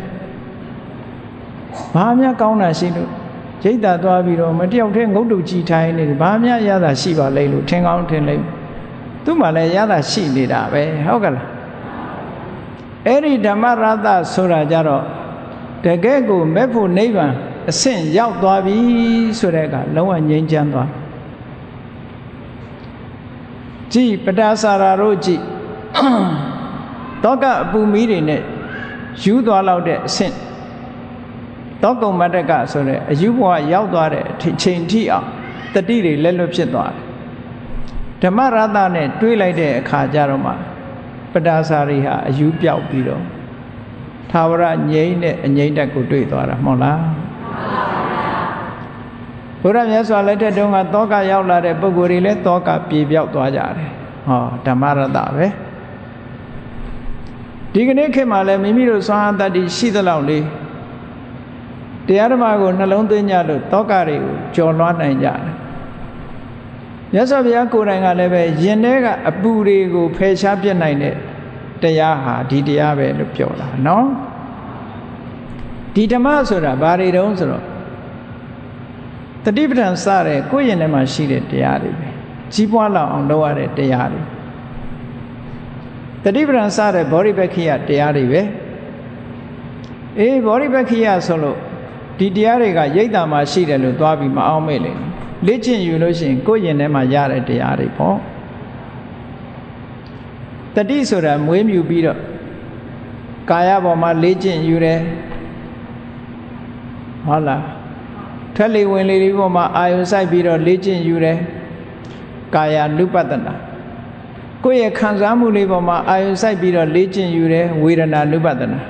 ဘာများကောင်းတာရှိလို့ရိတ်တာသွားပြီးတော့မတယောက်တည်းငုတ်တုတ်ကြီးထိုင်းနေတယ်ဘာများရတာရှိပါလိမ့်လို့ထင်ကောင်းထင်လိမ့်သူ့မှာလည်းရတာရှိနေတာပဲဟုတ်ကဲ့လားအဲ့ဒီဓမ္မရတဆိုတာကြတော့တကယ်ကိုမဲ့ဖို့နိဗ္ဗာန် အဆင့်ရောက်သွားပြီဆိုတဲ့အခါလုံးဝငြိမ်းချမ်းသွားကြည်ပတာစာရာတို့ကြည်တောကအပူမီးတွေနဲ့ယူသွားလောက်တဲ့အဆင့်တောကုံမတ္တကဆိုတဲ့အယူဘဝရောက်သွားတဲ့အချိန်ထိအောင်တတိတွေလက်လွတ်ဖြစ်သွားတယ်ဓမ္မရတနဲ့တွေးလိုက်တဲ့အခါကျတော့မှပတာစာရီဟာအယူပြောက်ပြီးတော့သာဝရငြိမ့်တဲ့အငြိမ့်တက်ကိုတွေ့သွားတာမဟုတ်လား ဘုရားမြတ်စွာလက်ထက်တုန်းကတောကရောက်လာတဲ့ပုဂ္ဂိုလ်တွေလည်းတောကပြေပြောက်သွားကြတယ်ဟောဓမ္မရတပဲဒီကနေ့ခေတ်မှာလည်းမိမိတို့စွမ်းအားတတ္တိရှိသလောက်လေးတရားဓမ္မကိုနှလုံးသွင်းကြလို့တောကတွေကိုကျော်လွှားနိုင်ကြတယ်မြတ်စွာဘုရားကိုယ်တိုင်ကလည်းပဲရင်ထဲကအပူတွေကိုဖယ်ရှားပြစ်နိုင်တဲ့တရားဟာဒီတရားပဲလို့ပြောတာနော် ဒီဓမ္မဆိုတာဘာတွေတုံးဆိုတော့တတိပဋ္ဌာန်စတဲ့ကိုယ့်ရင်ထဲမှာရှိတဲ့တရားတွေပဲကြီးပွားလောက်အောင်လုပ်ရတဲ့တရားတွေတတိပဋ္ဌာန်စတဲ့ဘောဓိပက္ခိယတရားတွေပဲအေးဘောဓိပက္ခိယဆိုလို့ဒီတရားတွေကရိတ်တာမှာရှိတယ်လို့သွားပြီးမအောင်မေ့လေလေ့ကျင့်ယူလို့ရှိရင်ကိုယ့်ရင်ထဲမှာရတဲ့တရားတွေပေါ့တတိဆိုတာမွေးမြူပြီးတော့ကာယပေါ်မှာလေ့ကျင့်ယူတယ် ဟုတ်လားထက်လေဝင်လေလေးပေါ်မှာအာယုစိုက်ပြီးတော့လေ့ကျင့်ယူတယ်ကာယ ानु ပတ္တနာကိုယ့်ရဲ့ခံစားမှုလေးပေါ်မှာအာယုစိုက်ပြီးတော့လေ့ကျင့်ယူတယ်ဝေဒနာ ानु ပတ္တနာ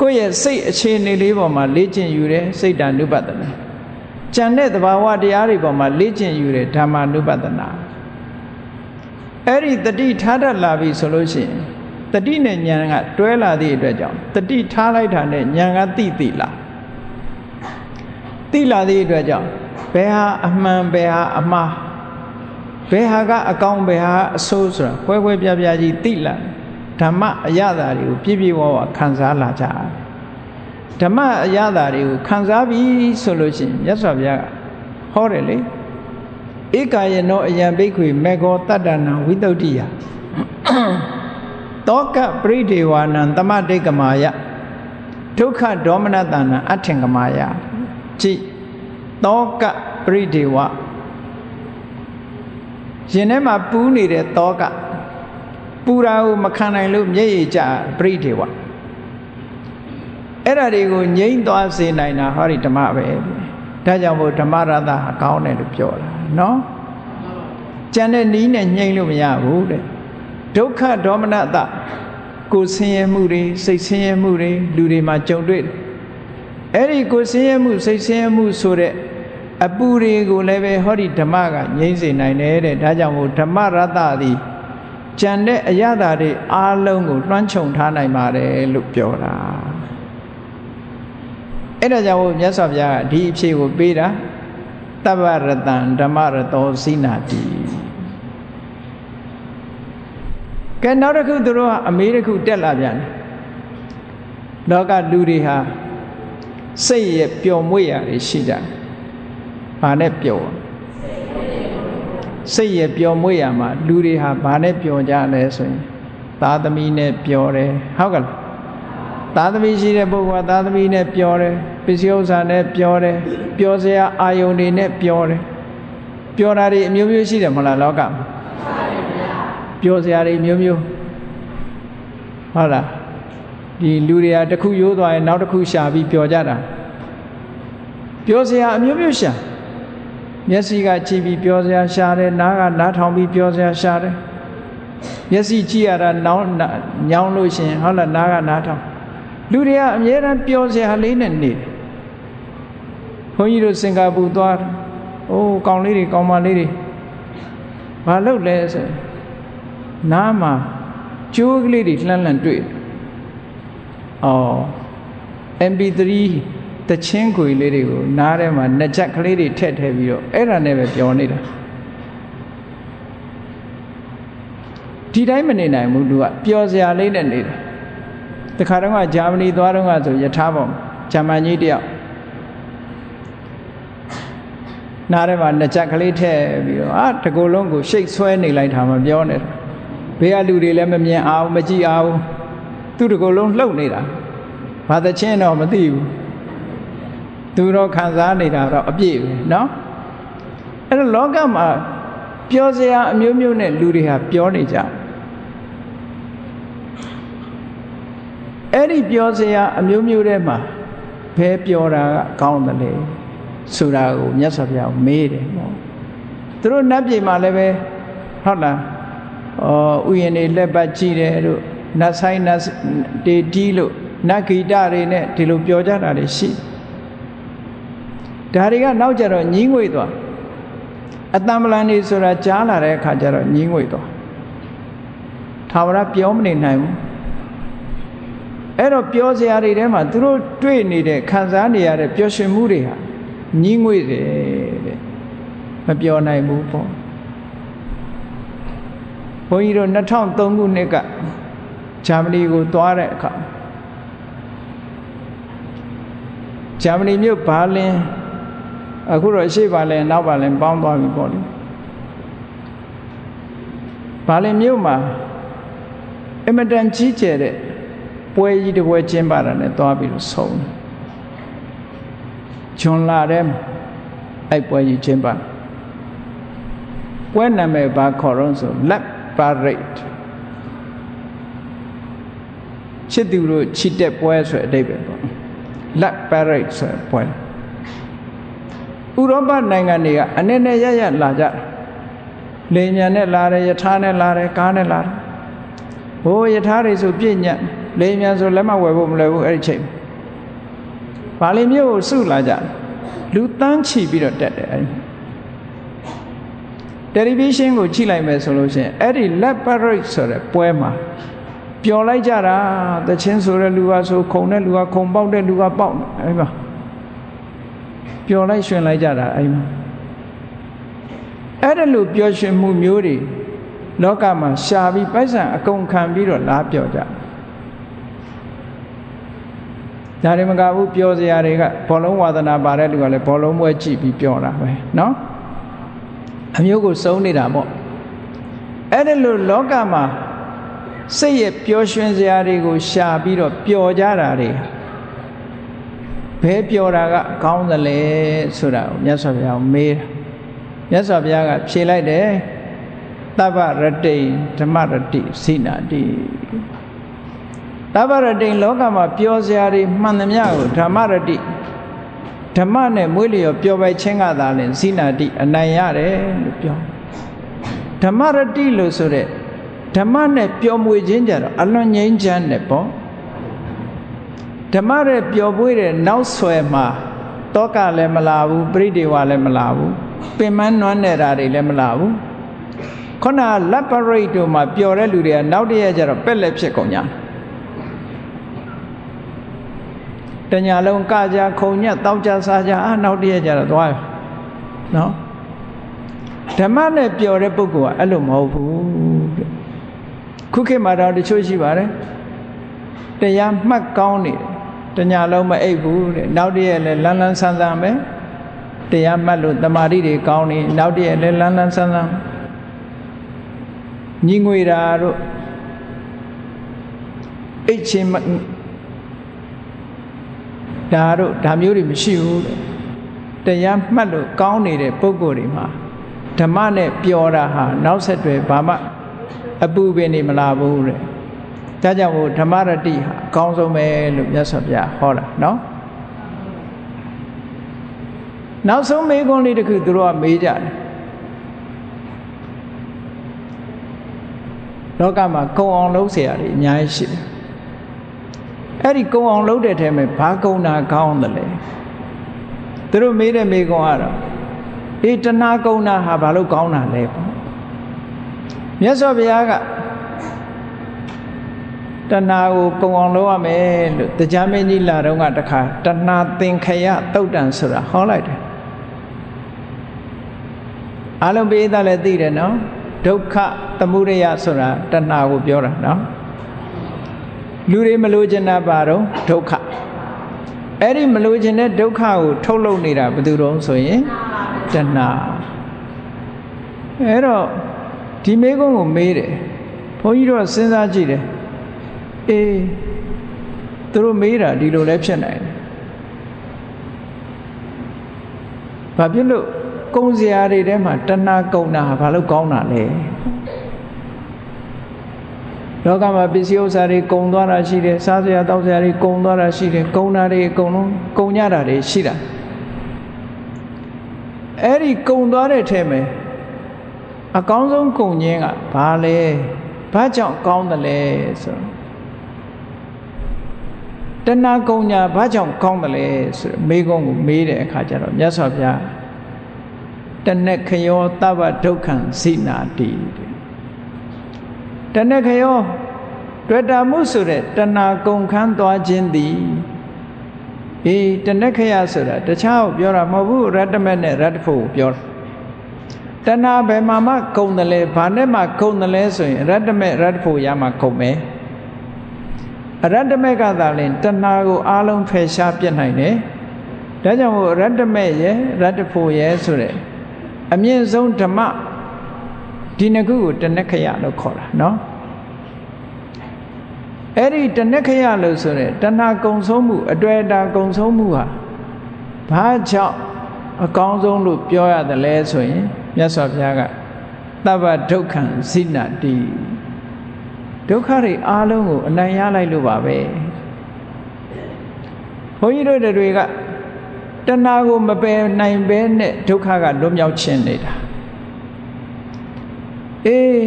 ကိုယ့်ရဲ့စိတ်အခြေအနေလေးပေါ်မှာလေ့ကျင့်ယူတယ်စိတ်တ ानु ပတ္တနာကြံတဲ့သဘာဝတရားတွေပေါ်မှာလေ့ကျင့်ယူတယ်ဓမ္မ ानु ပတ္တနာအဲ့ဒီတတိထားတတ်လာပြီဆိုလို့ရှိရင်တတိနဲ့ဉာဏ်ကတွဲလာသည့်အတွက်ကြောင့်တတိထားလိုက်တာနဲ့ဉာဏ်ကသိသိလား သိလာသည့်အတွက်ကြောင့်ဘယ်ဟာအမှန်ဘယ်ဟာအမှားဘယ်ဟာကအကောင်းဘယ်ဟာအဆိုးဆိုတာကွဲကွဲပြားပြားကြီးသိလာဓမ္မအရသာတွေကိုပြည့်ပြည့်ဝဝခံစားလာကြတယ်ဓမ္မအရသာတွေကိုခံစားပြီဆိုလို့ရှိရင်မြတ်စွာဘုရားကဟောတယ်လေဧကာယနောအယံဘိက္ခွေမေဃောတတ္တနံဝိတုဒ္ဓိယတောကပရိဒေဝနံတမတိတ်ကမာယဒုက္ခဒေါမနတနံအထင်ကမာယ ကြည်တောကပရိဒေဝရင်ထဲမှာပူးနေတဲ့တောကပူရာကိုမခံနိုင်လို့မျက်ရည်ကျပရိဒေဝအဲ့ဒါတွေကိုငြိမ့်သွားစေနိုင်တာဟောဒီဓမ္မပဲဒါကြောင့်မို့ဓမ္မရတ္တဟာကောင်းတယ်လို့ပြောတာနော်ကြံတဲ့နီးနဲ့ညှိမ့်လို့မရဘူးတဲ့ဒုက္ခဒေါမနတကိုဆင်းရဲမှုတွေစိတ်ဆင်းရဲမှုတွေလူတွေမှာကြုံတွေ့ အဲ့ဒီကိုဆင်းရဲမှုစိတ်ဆင်းရဲမှုဆိုတဲ့အပူတွေကိုလည်းပဲဟောဒီဓမ္မကငြိမ့်စေနိုင်တယ်တဲ့ဒါကြောင့်မို့ဓမ္မရတ္တသည်ကြံတဲ့အရသာတွေအားလုံးကိုလွှမ်းခြုံထားနိုင်ပါတယ်လို့ပြောတာအဲ့ဒါကြောင့်မြတ်စွာဘုရားကဒီအဖြေကိုပေးတာတဗ္ဗရတံဓမ္မရတောစိနာတိကဲနောက်တစ်ခုသူတို့ကအမေးတစ်ခုတက်လာပြန်တယ်လောကလူတွေဟာ စိတ်ရဲ့ပျော်မွေ့ရာတွေရှိကြတယ်။ဘာနဲ့ပျော်စိတ်ရဲ့ပျော်မွေ့ရာမှာလူတွေဟာဘာနဲ့ပျော်ကြလဲဆိုရင်သားသမီးနဲ့ပျော်တယ်ဟုတ်ကလားသားသမီးရှိတဲ့ပုဂ္ဂိုလ်ကသားသမီးနဲ့ပျော်တယ်ပစ္စည်းဥစ္စာနဲ့ပျော်တယ်ပျော်စရာအာယုန်တွေနဲ့ပျော်တယ်ပျော်တာတွေအမျိုးမျိုးရှိတယ်မဟုတ်လားလောကမှာပျော်စရာတွေမျိုးမျိုးဟုတ်လား ဒီလူတွေကတစ်ခုရိုးသွားရင်နောက်တစ်ခုရှာပြီးပျော်ကြတာပျော်စရာအမျိုးမျိုးရှာမျက်စိကကြည့်ပြီးပျော်စရာရှာတယ်နားကနားထောင်ပြီးပျော်စရာရှာတယ်မျက်စိကြည့်ရတာနောင်းညောင်းလို့ရှင်ဟုတ်လားနားကနားထောင်လူတွေကအများအားပျော်စရာလေးနဲ့နေတယ်ဘုန်းကြီးတို့စင်ကာပူသွားအိုးကောင်လေးတွေကောင်မလေးတွေဘာလုပ်လဲဆိုနားမှာကျိုးကလေးတွေလှမ်းလှမ်းတွေ့ အော် MP3 တချင်းခွေလေးတွေကိုနားထဲမှာနှစ်ချက်ကလေးတွေထည့်ထည့်ပြီးတော့အဲ့ဒါနဲ့ပဲပြောနေတာဒီတိုင်းမနေနိုင်ဘူးသူကပျော်စရာလေးနဲ့နေတယ်တခါတော့ကဂျာမနီသွားတော့ကဆိုယထာပေါ်ဂျာမန်ကြီးတယောက်နားထဲမှာနှစ်ချက်ကလေးထည့်ပြီးတော့အာတကူလုံးကိုရှိတ်ဆွဲနေလိုက်တာမပြောနဲ့ဘေးကလူတွေလည်းမမြင်အောင်မကြည့်အောင် သူ့တကူလုံးလှုပ်နေတာဘာသချင်းတော့မသိဘူးသူတော့ခံစားနေတာတော့အပြည့်ပဲเนาะအဲ့တော့လောကမှာပြောစရာအမျိုးမျိုးနဲ့လူတွေဟာပြောနေကြအဲ့ဒီပြောစရာအမျိုးမျိုးထဲမှာဘယ်ပြောတာကကောင်းတယ်လဲဆိုတာကိုမြတ်စွာဘုရားမေးတယ်ပေါ့သူတို့နတ်ပြည်မှာလည်းပဲဟုတ်လားဩဥယျာဉ်တွေလက်ပတ်ကြည့်တယ်တို့ နတ်ဆိုင်နတ်တေတီးလို့နတ်ဂီတတွေနဲ့ဒီလိုပြောကြတာတွေရှိဒါတွေကနောက်ကြတော့ညင်းငွေသွားအတံပလန်နေဆိုတာကြားလာတဲ့အခါကျတော့ညင်းငွေသွားသာဝရပြောမနေနိုင်ဘူးအဲ့တော့ပြောစရာတွေထဲမှာသူတို့တွေ့နေတဲ့ခံစားနေရတဲ့ပျော်ရွှင်မှုတွေဟာညင်းငွေတယ်တဲ့မပြောနိုင်ဘူးပေါ့ဘုန်းကြီးတို့2003ခုနှစ်က ဂျာမနီကိုသွားတဲ့အခါဂျာမနီမြို့ဘာလင်အခုတော့ရှေ့ဘာလင်နောက်ဘာလင်ပေါင်းသွားပြီပေါ့လေဘာလင်မြို့မှာအမတန်ကြီးကျယ်တဲ့ပွဲကြီးတစ်ပွဲကျင်းပတာနဲ့သွားပြီးတော့ဆုံးတယ်ဂျွန်လာတဲ့အဲ့ပွဲကြီးကျင်းပပွဲနာမည်ဘာခေါ်တော့ဆို lab parade ချစ်သူတို့ချစ်တဲ့ပွဲဆိုတဲ့အဓိပ္ပာယ်ပေါ့ lab parade ဆိုတဲ့ပွဲဥရောပနိုင်ငံတွေကအနေနဲ့ရရလာကြလေညာနဲ့လာတယ်ယထာနဲ့လာတယ်ကားနဲ့လာတယ်ဟိုယထာတွေဆိုပြည့်ညတ်လေညာဆိုလက်မဝယ်ဖို့မလွယ်ဘူးအဲ့ဒီချိန်ဘာလီမျိုးကိုစုလာကြလူတန်းချီပြီးတော့တက်တယ်အဲ့ဒီတယ်လီဗီရှင်းကိုကြည့်လိုက်မယ်ဆိုလို့ရှိရင်အဲ့ဒီ lab parade ဆိုတဲ့ပွဲမှာ ပျော်လိုက်ကြတာတချင်းဆိုတဲ့လူကဆိုခုံတဲ့လူကခုံပေါက်တဲ့လူကပေါက်အဲ့မှာပျော်လိုက်ရှင်လိုက်ကြတာအဲ့မှာအဲ့ဒါလိုပျော်ရွှင်မှုမျိုးတွေလောကမှာရှာပြီးပိုက်ဆံအကုန်ခံပြီးတော့လားပျော်ကြဒါတွေမကဘူးပျော်စရာတွေကဘောလုံးဝါသနာပါတဲ့လူကလည်းဘောလုံးပွဲကြည့်ပြီးပျော်တာပဲเนาะအမျိုးကိုစုံနေတာပေါ့အဲ့ဒါလိုလောကမှာ စိတ်ရဲ့ပျော်ရွှင်စရာတွေကို ရှာပြီးတော့ပျော်ကြတာတွေဘယ်ပျော်တာကကောင်းသလဲဆိုတာကိုမြတ်စွာဘုရားမေးတာမြတ်စွာဘုရားကဖြေလိုက်တယ်တပ္ပရတိဓမ္မရတိစိနာတိတပ္ပရတိလောကမှာပျော်စရာတွေမှန်သမျှကိုဓမ္မရတိဓမ္မနဲ့မွေးလျော်ပျော်ပိုက်ခြင်းကသာလင်စိနာတိအနိုင်ရတယ်လို့ပြောဓမ္မရတိလို့ဆိုတဲ့ ဓမ္မနဲ့ပျော်မွေခြင်းကြတော့အလွန်ငြိမ်းချမ်းတယ်ပေါ့ဓမ္မရဲ့ပျော်ပွေးတဲ့နောက်ဆွဲမှာတောကလည်းမလာဘူးပြိတေဝလည်းမလာဘူးပင်မနွမ်းနေတာတွေလည်းမလာဘူးခုနလက်ပရိတ်တို့မှာပျော်တဲ့လူတွေကနောက်တည့်ရကျတော့ပက်လက်ဖြစ်ကုန်ကြတညာလုံးကကြခုံညက်တောက်ကြစားကြအာနောက်တည့်ရကျတော့သွားနော်ဓမ္မနဲ့ပျော်တဲ့ပုဂ္ဂိုလ်ကအဲ့လိုမဟုတ်ဘူးတဲ့ ခုခေတ်မှာတော့တချို့ရှိပါတယ်တရားမှတ်ကောင်းနေတယ်တညာလုံးမအိပ်ဘူးတဲ့နောက်တည့်ရက်လည်းလန်းလန်းဆန်းဆန်းပဲတရားမှတ်လို့တမာတိတွေကောင်းနေနောက်တည့်ရက်လည်းလန်းလန်းဆန်းဆန်းညီငွေတာတို့အိတ်ချင်းဒါတို့ဒါမျိုးတွေမရှိဘူးတဲ့တရားမှတ်လို့ကောင်းနေတဲ့ပုံကိုယ်တွေမှာဓမ္မနဲ့ပျော်တာဟာနောက်ဆက်တွဲဘာမှ အပူပင်နေမလာဘူးတဲ့ ဒါကြောင့်မို့ဓမ္မရတိဟာအကောင်းဆုံးပဲလို့မြတ်စွာဘုရားဟောတာနော်နောက်ဆုံးမေးခွန်းလေးတစ်ခုသူတို့ကမေးကြတယ်လောကမှာကုံအောင်လုပ်เสียရတယ်အများကြီးရှိတယ်အဲ့ဒီကုံအောင်လုပ်တဲ့ထဲမှာဘာကုံတာကောင်းတယ်လဲသူတို့မေးတဲ့မေးခွန်းကတော့အေးတဏှာကုံတာဟာဘာလို့ကောင်းတာလဲပေါ့ မြတ်စွာဘုရားကတဏှာကိုကုံအောင်လုပ်ရမယ်လို့တရားမင်းကြီးလာတော့ကတခါတဏှာသင်္ခယတုတ်တန်ဆိုတာဟောလိုက်တယ်အလုံးပိသလည်းသိတယ်နော်ဒုက္ခသမုဒယဆိုတာတဏှာကိုပြောတာနော်လူတွေမလို့ကျင်တာပါတော့ဒုက္ခအဲ့ဒီမလို့ကျင်တဲ့ဒုက္ခကိုထုတ်လုပ်နေတာဘယ်သူတုံးဆိုရင်တဏှာအဲ့တော့ ဒီမေကုန်းကိုမေးတယ်ဘုန်းကြီးတို့စဉ်းစားကြည့်တယ်အေးသူတို့မေးတာဒီလိုလည်းဖြစ်နိုင်တယ်ဘာဖြစ်လို့ကုံစရာတွေထဲမှာတဏှာကုံတာဘာလို့ကောင်းတာလဲလောကမှာပစ္စည်းဥစ္စာတွေကုံသွားတာရှိတယ်စားစရာတောက်စရာတွေကုံသွားတာရှိတယ်ကုံတာတွေအကုန်လုံးကုံကြတာတွေရှိတာအဲ့ဒီကုံသွားတဲ့ထဲမှာ အကောင်းဆုံးကုံခြင်းကဘာလဲဘာကြောင့်ကောင်းတယ်လဲဆိုတဏှာကုံညာဘာကြောင့်ကောင်းတယ်လဲဆိုမေးခွန်းကိုမေးတဲ့အခါကျတော့မြတ်စွာဘုရားတနက်ခယောတဗ္ဗဒုက္ခံစိနာတိတနက်ခယောတွေ့တာမှုဆိုတဲ့တဏှာကုံခန်းသွားခြင်းသည်အေးတနက်ခယဆိုတာတခြားကိုပြောတာမဟုတ်ဘူးရတ္တမက်နဲ့ရတ္တဖို့ကိုပြောတာ တဏှာဘယ်မှာမှဂုံတယ်လဲဘာနဲ့မှဂုံတယ်လဲဆိုရင်ရတ္တမေရတ္တဖို့ရမှာဂုံမယ်အရတ္တမေကသာလင်တဏှာကိုအလုံးဖယ်ရှားပြစ်နိုင်တယ်ဒါကြောင့်မို့ရတ္တမေရရတ္တဖို့ရဆိုတဲ့အမြင့်ဆုံးဓမ္မဒီနှစ်ခုကိုတဏှခယလို့ခေါ်တာနော်အဲ့ဒီတဏှခယလို့ဆိုတဲ့တဏှာကုံဆုံးမှုအတွေ့အတာကုံဆုံးမှုဟာဘာကြောင့်အကောင်းဆုံးလို့ပြောရတယ်လဲဆိုရင် မြတ်စွာဘုရားကတဗ္ဗဒုက္ခံဇိနတိဒုက္ခတွေအားလုံးကိုအနိုင်ရလိုက်လို့ပါပဲဘုန်းကြီးတို့တွေကတဏှာကိုမပယ်နိုင်ဘဲနဲ့ဒုက္ခကလွတ်မြောက်ခြင်းနေတာအေး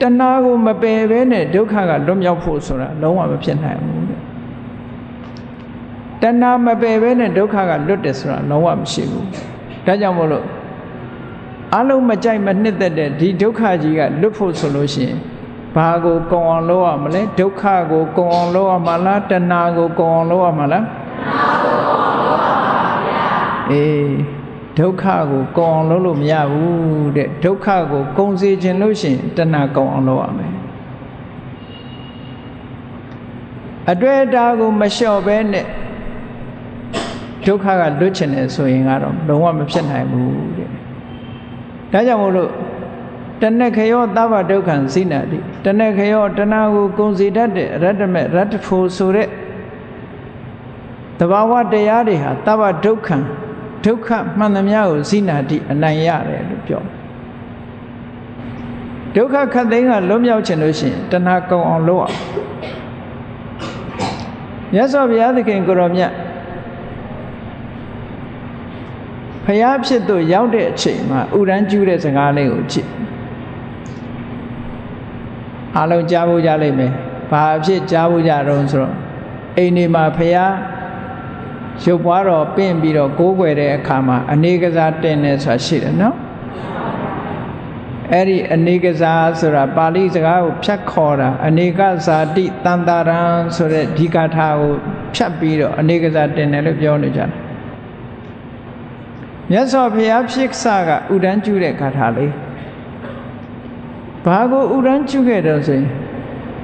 တဏှာကိုမပယ်ဘဲနဲ့ဒုက္ခကလွတ်မြောက်ဖို့ဆိုတာလုံးဝမဖြစ်နိုင်ဘူးတဲ့တဏှာမပယ်ဘဲနဲ့ဒုက္ခကလွတ်တယ်ဆိုတာလုံးဝမရှိဘူးဒါကြောင့်မို့လို့ အလုံးမကြိုက်မနှစ်သက်တဲ့ဒီဒုက္ခကြီးကလွတ်ဖို့ဆိုလို့ရှိရင်ဘာကိုကုံအောင်လုပ်ရမလဲဒုက္ခကိုကုံအောင်လုပ်ရမှာလားတဏှာကိုကုံအောင်လုပ်ရမှာလားတဏှာကိုကုံအောင်လုပ်ရမှာပါဗျာအေးဒုက္ခကိုကုံအောင်လုပ်လို့မရဘူးတဲ့ဒုက္ခကိုကုံစေခြင်းလို့ရှိရင်တဏှာကုံအောင်လုပ်ရမယ်အတွေ့အတာကိုမလျှော့ဘဲနဲ့ဒုက္ခကလွတ်ချင်တယ်ဆိုရင်ကတော့လုံးဝမဖြစ်နိုင်ဘူးတဲ့ ဒါကြောင့်မို့လို့တဏ္ဍခယောသဗ္ဗဒုက္ခံစိနာတိတဏ္ဍခယောတဏှာကိုကုံစီတတ်တဲ့ရတ္တမေရတ္တဖို့ဆိုတဲ့တဘာဝတရားတွေဟာသဗ္ဗဒုက္ခံဒုက္ခမှန်သမျှကိုစိနာတိအနိုင်ရတယ်လို့ပြောဒုက္ခခတ်သိမ်းကလွတ်မြောက်ခြင်းလို့ရှိရင်တဏှာကုံအောင်လုပ်အောင်မြတ်စွာဘုရားသခင်ကိုရောမြတ် ဖျားဖြစ်သူရောက်တဲ့အချိန်မှာဥရန်ကျူးတဲ့စကားလေးကိုကြည့်အားလုံးကြားဖို့ကြလိမ့်မယ်ဘာအဖြစ်ကြားဖို့ကြတော့ဆိုတော့အိမ်ဒီမှာဖះရုပ်ပွားတော်ပင့်ပြီးတော့ကိုးကွယ်တဲ့အခါမှာအနေကစားတင်နေဆိုတာရှိတယ်နော်အဲ့ဒီအနေကစားဆိုတာပါဠိစကားကိုဖြတ်ခေါ်တာအနေကဇာတိတန်တာရံဆိုတဲ့ဒီကာထာကိုဖြတ်ပြီးတော့အနေကစားတင်တယ်လို့ပြောနေကြတယ် မြတ်စွာဘုရားဖြစ်စကဥဒန်းကျူတဲ့ကာထာလေးဘာကိုဥရန်ကျုခဲ့တော့ဆိုရင်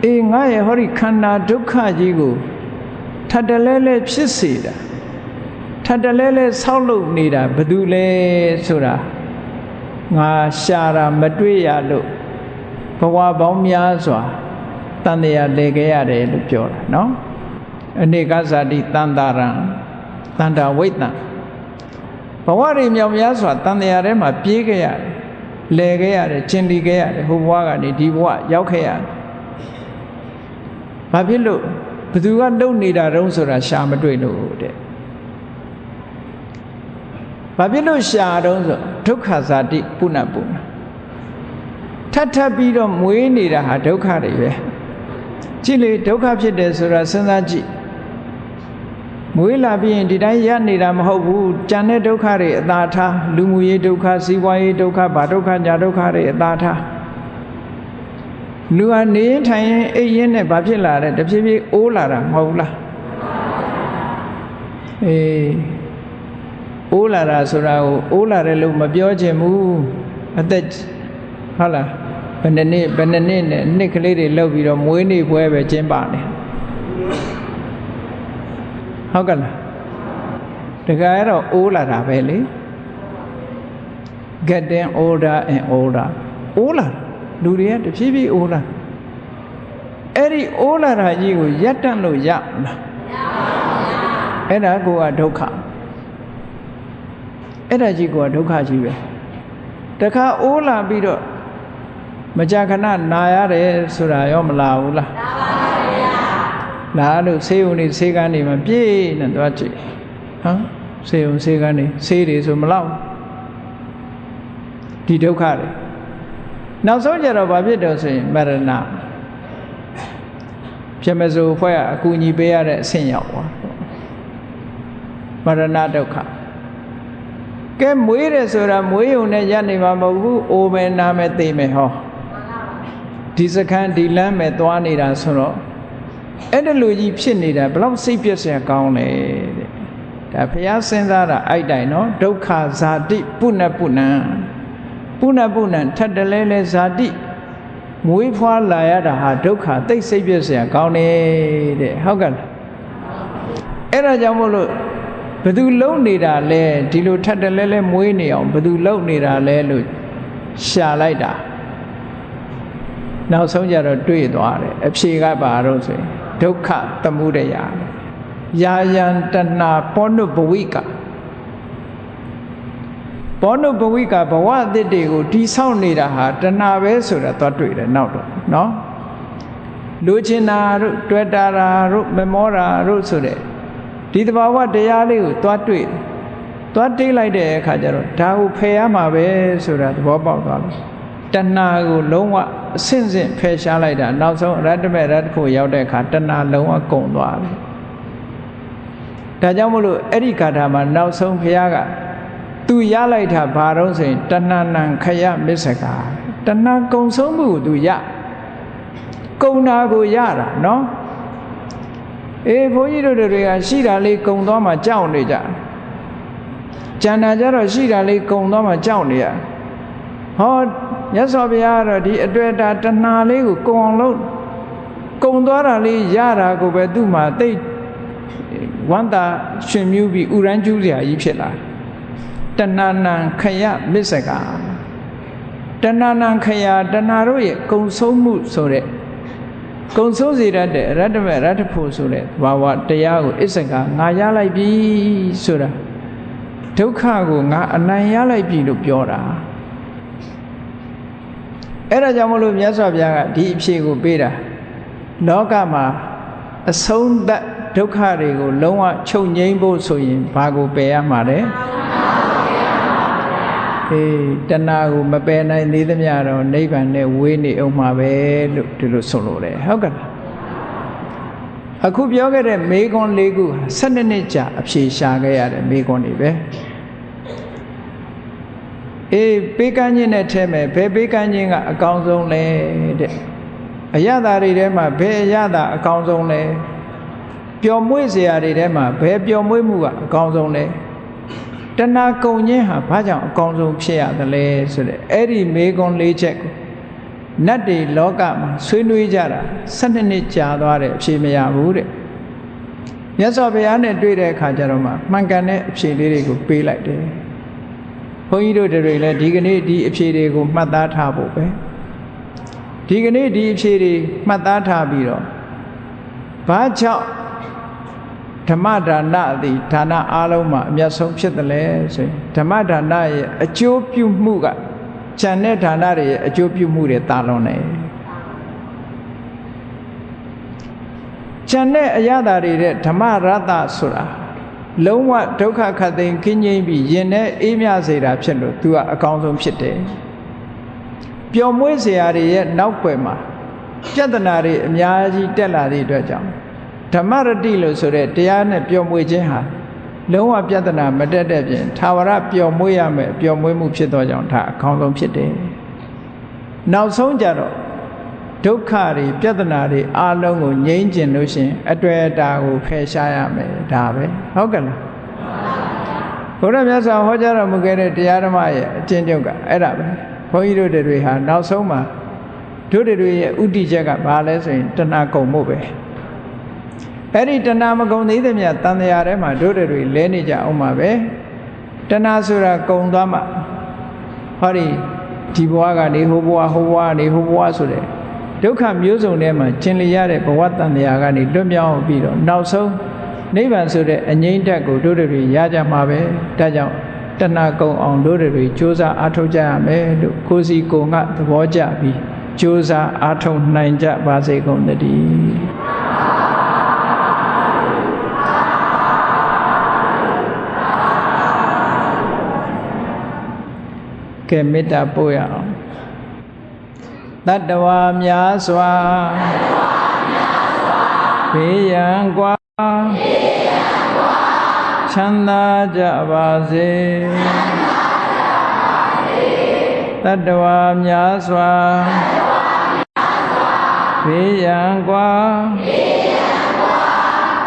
အေးငါရဲ့ဟောဒီခန္ဓာဒုက္ခကြီးကိုထပ်တလဲလဲဖြစ်စေတာထပ်တလဲလဲဆောက်လုပ်နေတာဘယ်သူလဲဆိုတာငါရှာတာမတွေ့ရလို့ဘဝပေါင်းများစွာတန်တရားလဲခဲ့ရတယ်လို့ပြောတာနော်အနေကဇာတိတန်တာရံတန်တာဝိတ္တ ဘဝတွေမြောင်များစွာတန်တရားထဲမှာပြေးခဲ့ရတယ်လဲခဲ့ရတယ်ကျင်လီခဲ့ရတယ်ဟိုဘဝကနေဒီဘဝရောက်ခဲ့ရတယ်ဘာဖြစ်လို့ဘသူကလုံနေတာတုံးဆိုတာရှာမတွေ့လို့တဲ့ဘာဖြစ်လို့ရှာတုံးဆိုဒုက္ခဇာတိပုဏ္ဏပုဏ္ဏထပ်ထပ်ပြီးတော့မွေးနေတာဟာဒုက္ခတွေပဲကြည့်လေဒုက္ခဖြစ်တယ်ဆိုတာစဉ်းစားကြည့် မွေးလာပြီးရင်ဒီတိုင်းရနေတာမဟုတ်ဘူးကြံတဲ့ဒုက္ခတွေအသာထားလူမှုရေးဒုက္ခစီးပွားရေးဒုက္ခဘာဒုက္ခညာဒုက္ခတွေအသာထားလူဟာနေရင်ထိုင်ရင်အိပ်ရင်နဲ့ဘာဖြစ်လာတဲ့တဖြည်းဖြည်းအိုးလာတာမဟုတ်လားအေးအိုးလာတာဆိုတာကိုအိုးလာတယ်လို့မပြောချင်ဘူးအသက်ဟုတ်လားဘယ်နှစ်နှစ်ဘယ်နှစ်နှစ်နဲ့နှစ်ကလေးတွေလောက်ပြီးတော့မွေးနေ့ပွဲပဲကျင်းပနေ ဟုတ်ကလားတခါရတော့အိုးလာတာပဲလေ getting older and older အိုးလာလူတွေကတဖြည်းဖြည်းအိုးလာအဲ့ဒီအိုးလာတာကြီးကိုရပ်တန့်လို့ရမလားအဲ့ဒါကိုကဒုက္ခအဲ့ဒါကြီးကိုကဒုက္ခကြီးပဲတခါအိုးလာပြီးတော့မကြာခဏနာရတယ်ဆိုတာရောမလာဘူးလားလာပါဗျာ လာလို့ဆေးုံနေဆေးကန်းနေမှာပြည့်နေသွားကြည့်ဟမ်ဆေးုံဆေးကန်းနေဆေးတွေဆိုမလောက်ဒီဒုက္ခတွေနောက်ဆုံးကြတော့ဘာဖြစ်တော့ဆိုရင်မရဏဖြစ်မစိုးဖွဲ့ကအကူအညီပေးရတဲ့အဆင့်ရောက်သွားမရဏဒုက္ခကဲမွေးတယ်ဆိုတာမွေးုံနဲ့ရနေမှာမဟုတ်ဘူးအိုမယ်နာမယ်သိမယ်ဟောဒီစခန်းဒီလမ်းမဲ့သွားနေတာဆိုတော့ အဲ့ဒါလူကြီးဖြစ်နေတာဘလောက်စိတ်ပြည့်စရာကောင်းလဲတဲ့ဒါဘုရားစဉ်းစားတာအဲ့တိုင်နော်ဒုက္ခဇာတိပုဏ္ဏပုဏ္ဏပုဏ္ဏပုဏ္ဏထပ်တလဲလဲဇာတိမွေးဖွားလာရတာဟာဒုက္ခသိစိတ်ပြည့်စရာကောင်းတယ်တဲ့ဟုတ်ကဲ့အဲ့ဒါကြောင့်မို့လို့ဘသူလုံနေတာလဲဒီလိုထပ်တလဲလဲမွေးနေအောင်ဘသူလုံနေတာလဲလို့ရှာလိုက်တာနောက်ဆုံးကြတော့တွေ့သွားတယ်အဖြေကပါတော့ဆိုရင် ဒုက္ခသမှုရယယာယံတဏပောနုဘဝိကပောနုဘဝိကဘဝအသစ်တွေကိုတိဆောက်နေတာဟာတဏပဲဆိုတာသွားတွေ့တယ်နောက်တော့နော်လူချင်တာတို့တွေ့တာတို့မမောတာတို့ဆိုတဲ့ဒီတဘာဝတရားလေးကိုသွားတွေ့သွားတိတ်လိုက်တဲ့အခါကျတော့ဒါကိုဖယ်ရမှာပဲဆိုတာသဘောပေါက်သွားတယ် တဏှာကိုလုံးဝအဆင့်ဆင့်ဖယ်ရှားလိုက်တာနောက်ဆုံးရတ္တမေရတ္တဖို့ရောက်တဲ့အခါတဏှာလုံးဝကုန်သွားတယ်ဒါကြောင့်မလို့အဲ့ဒီကာထာမှာနောက်ဆုံးဘုရားကသူရလိုက်တာဘာတော့ဆိုရင်တဏှာနံခယမစ္စကာတဏှာကုံဆုံးမှုကိုသူရကုံနာကိုရတာနော်အေးဘုန်းကြီးတို့တွေကရှိတာလေးကုံသွားမှကြောက်နေကြကျန်တာကြတော့ရှိတာလေးကုံသွားမှကြောက်နေရဟော မြတ်စွာဘုရားကတော့ဒီအတွေ့အတာတဏှာလေးကိုကုံအောင်လုပ်ကုံသွားတာလေးရတာကိုပဲသူ့မှာသိဝန္တာရှင်မြူးပြီးဥရန်ကျူးစရာကြီးဖြစ်လာတဏှာနံခယမစ္စကတဏှာနံခယတဏှာတို့ရဲ့ကုံဆုံးမှုဆိုတဲ့ကုံဆုံးစေတတ်တဲ့ရတ္တမေရတ္တဖို့ဆိုတဲ့ဘာဝတရားကိုအစ္စကငါရလိုက်ပြီဆိုတာဒုက္ခကိုငါအနိုင်ရလိုက်ပြီလို့ပြောတာ အဲ့ဒါကြောင့်မလို့မြတ်စွာဘုရားကဒီအဖြေကိုပေးတာလောကမှာအဆုံးသတ်ဒုက္ခတွေကိုလုံးဝချုပ်ငြိမ်းဖို့ဆိုရင်ဘာကိုပယ်ရမှာလဲအေးတဏှာကိုမပယ်နိုင်သေးသမျှတော့နိဗ္ဗာန်နဲ့ဝေးနေအောင်မှာပဲလို့ဒီလိုဆိုလိုတယ်ဟုတ်ကဲ့အခုပြောခဲ့တဲ့မေခွန်း၄ခု12နှစ်ကြာအဖြေရှာခဲ့ရတဲ့မေခွန်းတွေပဲ အေးပေးကမ်းခြင်းနဲ့ထဲမယ်ဘယ်ပေးကမ်းခြင်းကအကောင်းဆုံးလဲတဲ့အရသာတွေထဲမှာဘယ်အရသာအကောင်းဆုံးလဲပျော်မွေ့စရာတွေထဲမှာဘယ်ပျော်မွေ့မှုကအကောင်းဆုံးလဲတဏှာကုံခြင်းဟာဘာကြောင့်အကောင်းဆုံးဖြစ်ရသလဲဆိုတဲ့အဲ့ဒီမေကွန်၄ချက်ကိုနတ်တွေလောကမှာဆွေးနွေးကြတာ၁၂နှစ်ကြာသွားတယ်အဖြေမရဘူးတဲ့မြတ်စွာဘုရားနဲ့တွေ့တဲ့အခါကျတော့မှမှန်ကန်တဲ့အဖြေလေးတွေကိုပေးလိုက်တယ် ဘုန်းကြီးတို့တွေလည်းဒီကနေ့ဒီအဖြေတွေကိုမှတ်သားထားဖို့ပဲဒီကနေ့ဒီအဖြေတွေမှတ်သားထားပြီးတော့ဘာကြောင့်ဓမ္မဒါနသည်ဒါနအားလုံးမှာအမျက်ဆုံးဖြစ်တယ်လဲဆိုရင်ဓမ္မဒါနရဲ့အကျိုးပြုမှုကဉာဏ်နဲ့ဒါနတွေရဲ့အကျိုးပြုမှုတွေတာလွန်တယ်ကျန်တဲ့အရသာတွေတဲ့ဓမ္မရတ္တဆိုတာ လုံးဝဒုက္ခခတ်သိမ်းခင်းငိမ့်ပြီးရင်နဲ့အေးမြစေတာဖြစ်လို့ तू ကအကောင်းဆုံးဖြစ်တယ်ပျော်မွေးစရာတွေရဲ့နောက်ွယ်မှာပြဿနာတွေအများကြီးတက်လာသည့်အတွက်ကြောင့်ဓမ္မရတိလို့ဆိုတဲ့တရားနဲ့ပျော်မွေးခြင်းဟာလုံးဝပြဿနာမတက်တဲ့ပြင်သာဝရပျော်မွေးရမယ်ပျော်မွေးမှုဖြစ်သောကြောင့်ဒါအကောင်းဆုံးဖြစ်တယ်နောက်ဆုံးကြတော့ ဒုက္ခတွေပြဿနာတွေအလုံးကိုငြိမ်းကျင်လို့ရှင်အတွေ့အတာကိုဖယ်ရှားရမယ်ဒါပဲဟုတ်ကဲ့လားဘုရားမြတ်စွာဟောကြားတော်မူခဲ့တဲ့တရားဓမ္မရဲ့အကျဉ်းချုပ်ကအဲ့ဒါပဲဘုန်းကြီးတို့တွေဟာနောက်ဆုံးမှာတို့တွေရဲ့ဥတီချက်ကဘာလဲဆိုရင်တဏှာကုံမှုပဲအဲ့ဒီတဏှာမကုံသေးသမျှတန်တရားထဲမှာတို့တွေလဲနေကြအောင်ပါပဲတဏှာဆိုတာကုံသွားမှဟောဒီဒီဘဝကနေဟိုဘဝဟိုဘဝကနေဟိုဘဝဆိုတဲ့ ဒုက္ခမျိုးစုံထဲမှာကျင်လျရတဲ့ဘဝတန်တရားကနေလွတ်မြောက်ပြီးတော့နောက်ဆုံးနိဗ္ဗာန်ဆိုတဲ့အငြိမ့်တက်ကိုတို့တွေရကြမှာပဲဒါကြောင့်တဏှာကုံအောင်တို့တွေစ조사အားထုတ်ကြရမယ်လို့ကိုစီကိုငါသဘောကျပြီးကြိုးစားအားထုတ်နိုင်ကြပါစေကုန်သတည်းကဲမေတ္တာပို့ရအောင် တတ္တဝါများစွာဘေးရန်กว่าချမ်းသာကြပါစေတတ္တဝါများစွာဘေးရန်กว่า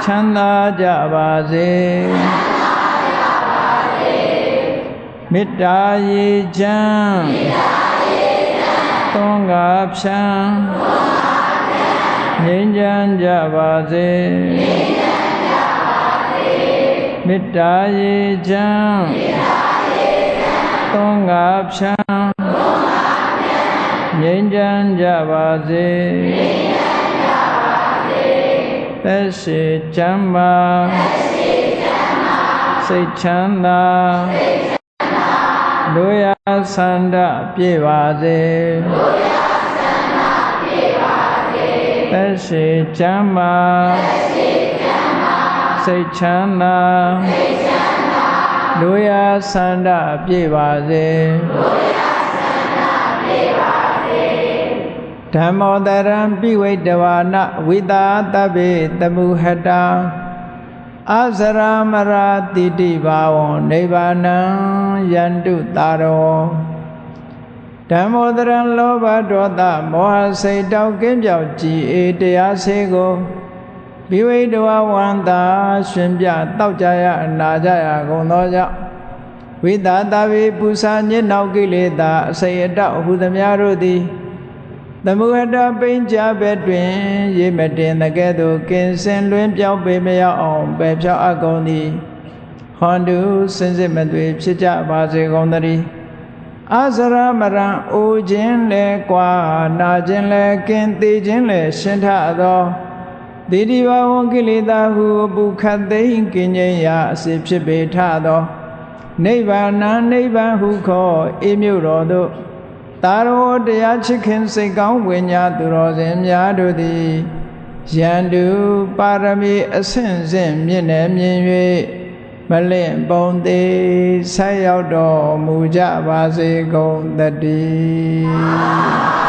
ချမ်းသာကြပါစေမေတ္တာရေချမ်း သွန်ကားဖြံငြိမ်းချမ်းကြပါစေမေတ္တာရေချမ်းသွန်ကားဖြံငြိမ်းချမ်းကြပါစေသက်ရှိချမ်းပါစိတ်ချမ်းသာ လူရဆန္ဒပြေပါစေလူရဆန္ဒပြေပါစေသက်ရှိချမ်းသာသက်ရှိချမ်းသာစိတ်ချမ်းသာစိတ်ချမ်းသာလူရဆန္ဒပြေပါစေလူရဆန္ဒပြေပါစေဓမ္မောတရံပိဝိတဝါနဝိတာတဗ္ဗေတမှုဟတာ အစရမရာတိတိဘာဝံနိဗ္ဗာနံယန္တုတာရောဓမ္မောတရံလောဘဒေါသမောဟစိတ်တောက်ကင်းပြောက်ကြည်အေတရားစေကိုဘိဝိတဝဝန္တာရှင်ပြတောက်ကြရအနာကြရကုန်သောကြောင့်ဝိတာတဝိပူဇာညစ်နောက်ကိလေသာအစိတ်အတောက်ဟုသမျှတို့သည် သမုဟတပိဉ္ကြဘက်တွင်ရေမတင်တကဲ့သို့ကင်စင်လွင်ပြောင်းပေမရောက်အောင်ပယ်ဖြောက်အပ်ကုန်သည်ဟွန်တုစင်စစ်မသွေဖြစ်ကြပါစေကုန်သတည်းအစရမရံအိုခြင်းလဲကွာနာခြင်းလဲကင်သေးခြင်းလဲရှင်းထသောတိတိဘဝကိလေသာဟုအပုခတ်သိမ့်ကင်ခြင်းရာအစီဖြစ်ပေထသောနိဗ္ဗာန်နိဗ္ဗာန်ဟုခေါ်အေးမြုပ်တော်သို့ တာရောတရားချစ်ခင်စိတ်ကောင်းဝိညာသူတော်စင်များတို့သည်ယန္တုပါရမီအဆင့်ဆင့်မြင့်နေမြင်၍မလင့်ပုံသေးဆက်ရောက်တော်မူကြပါစေကုန်တည်း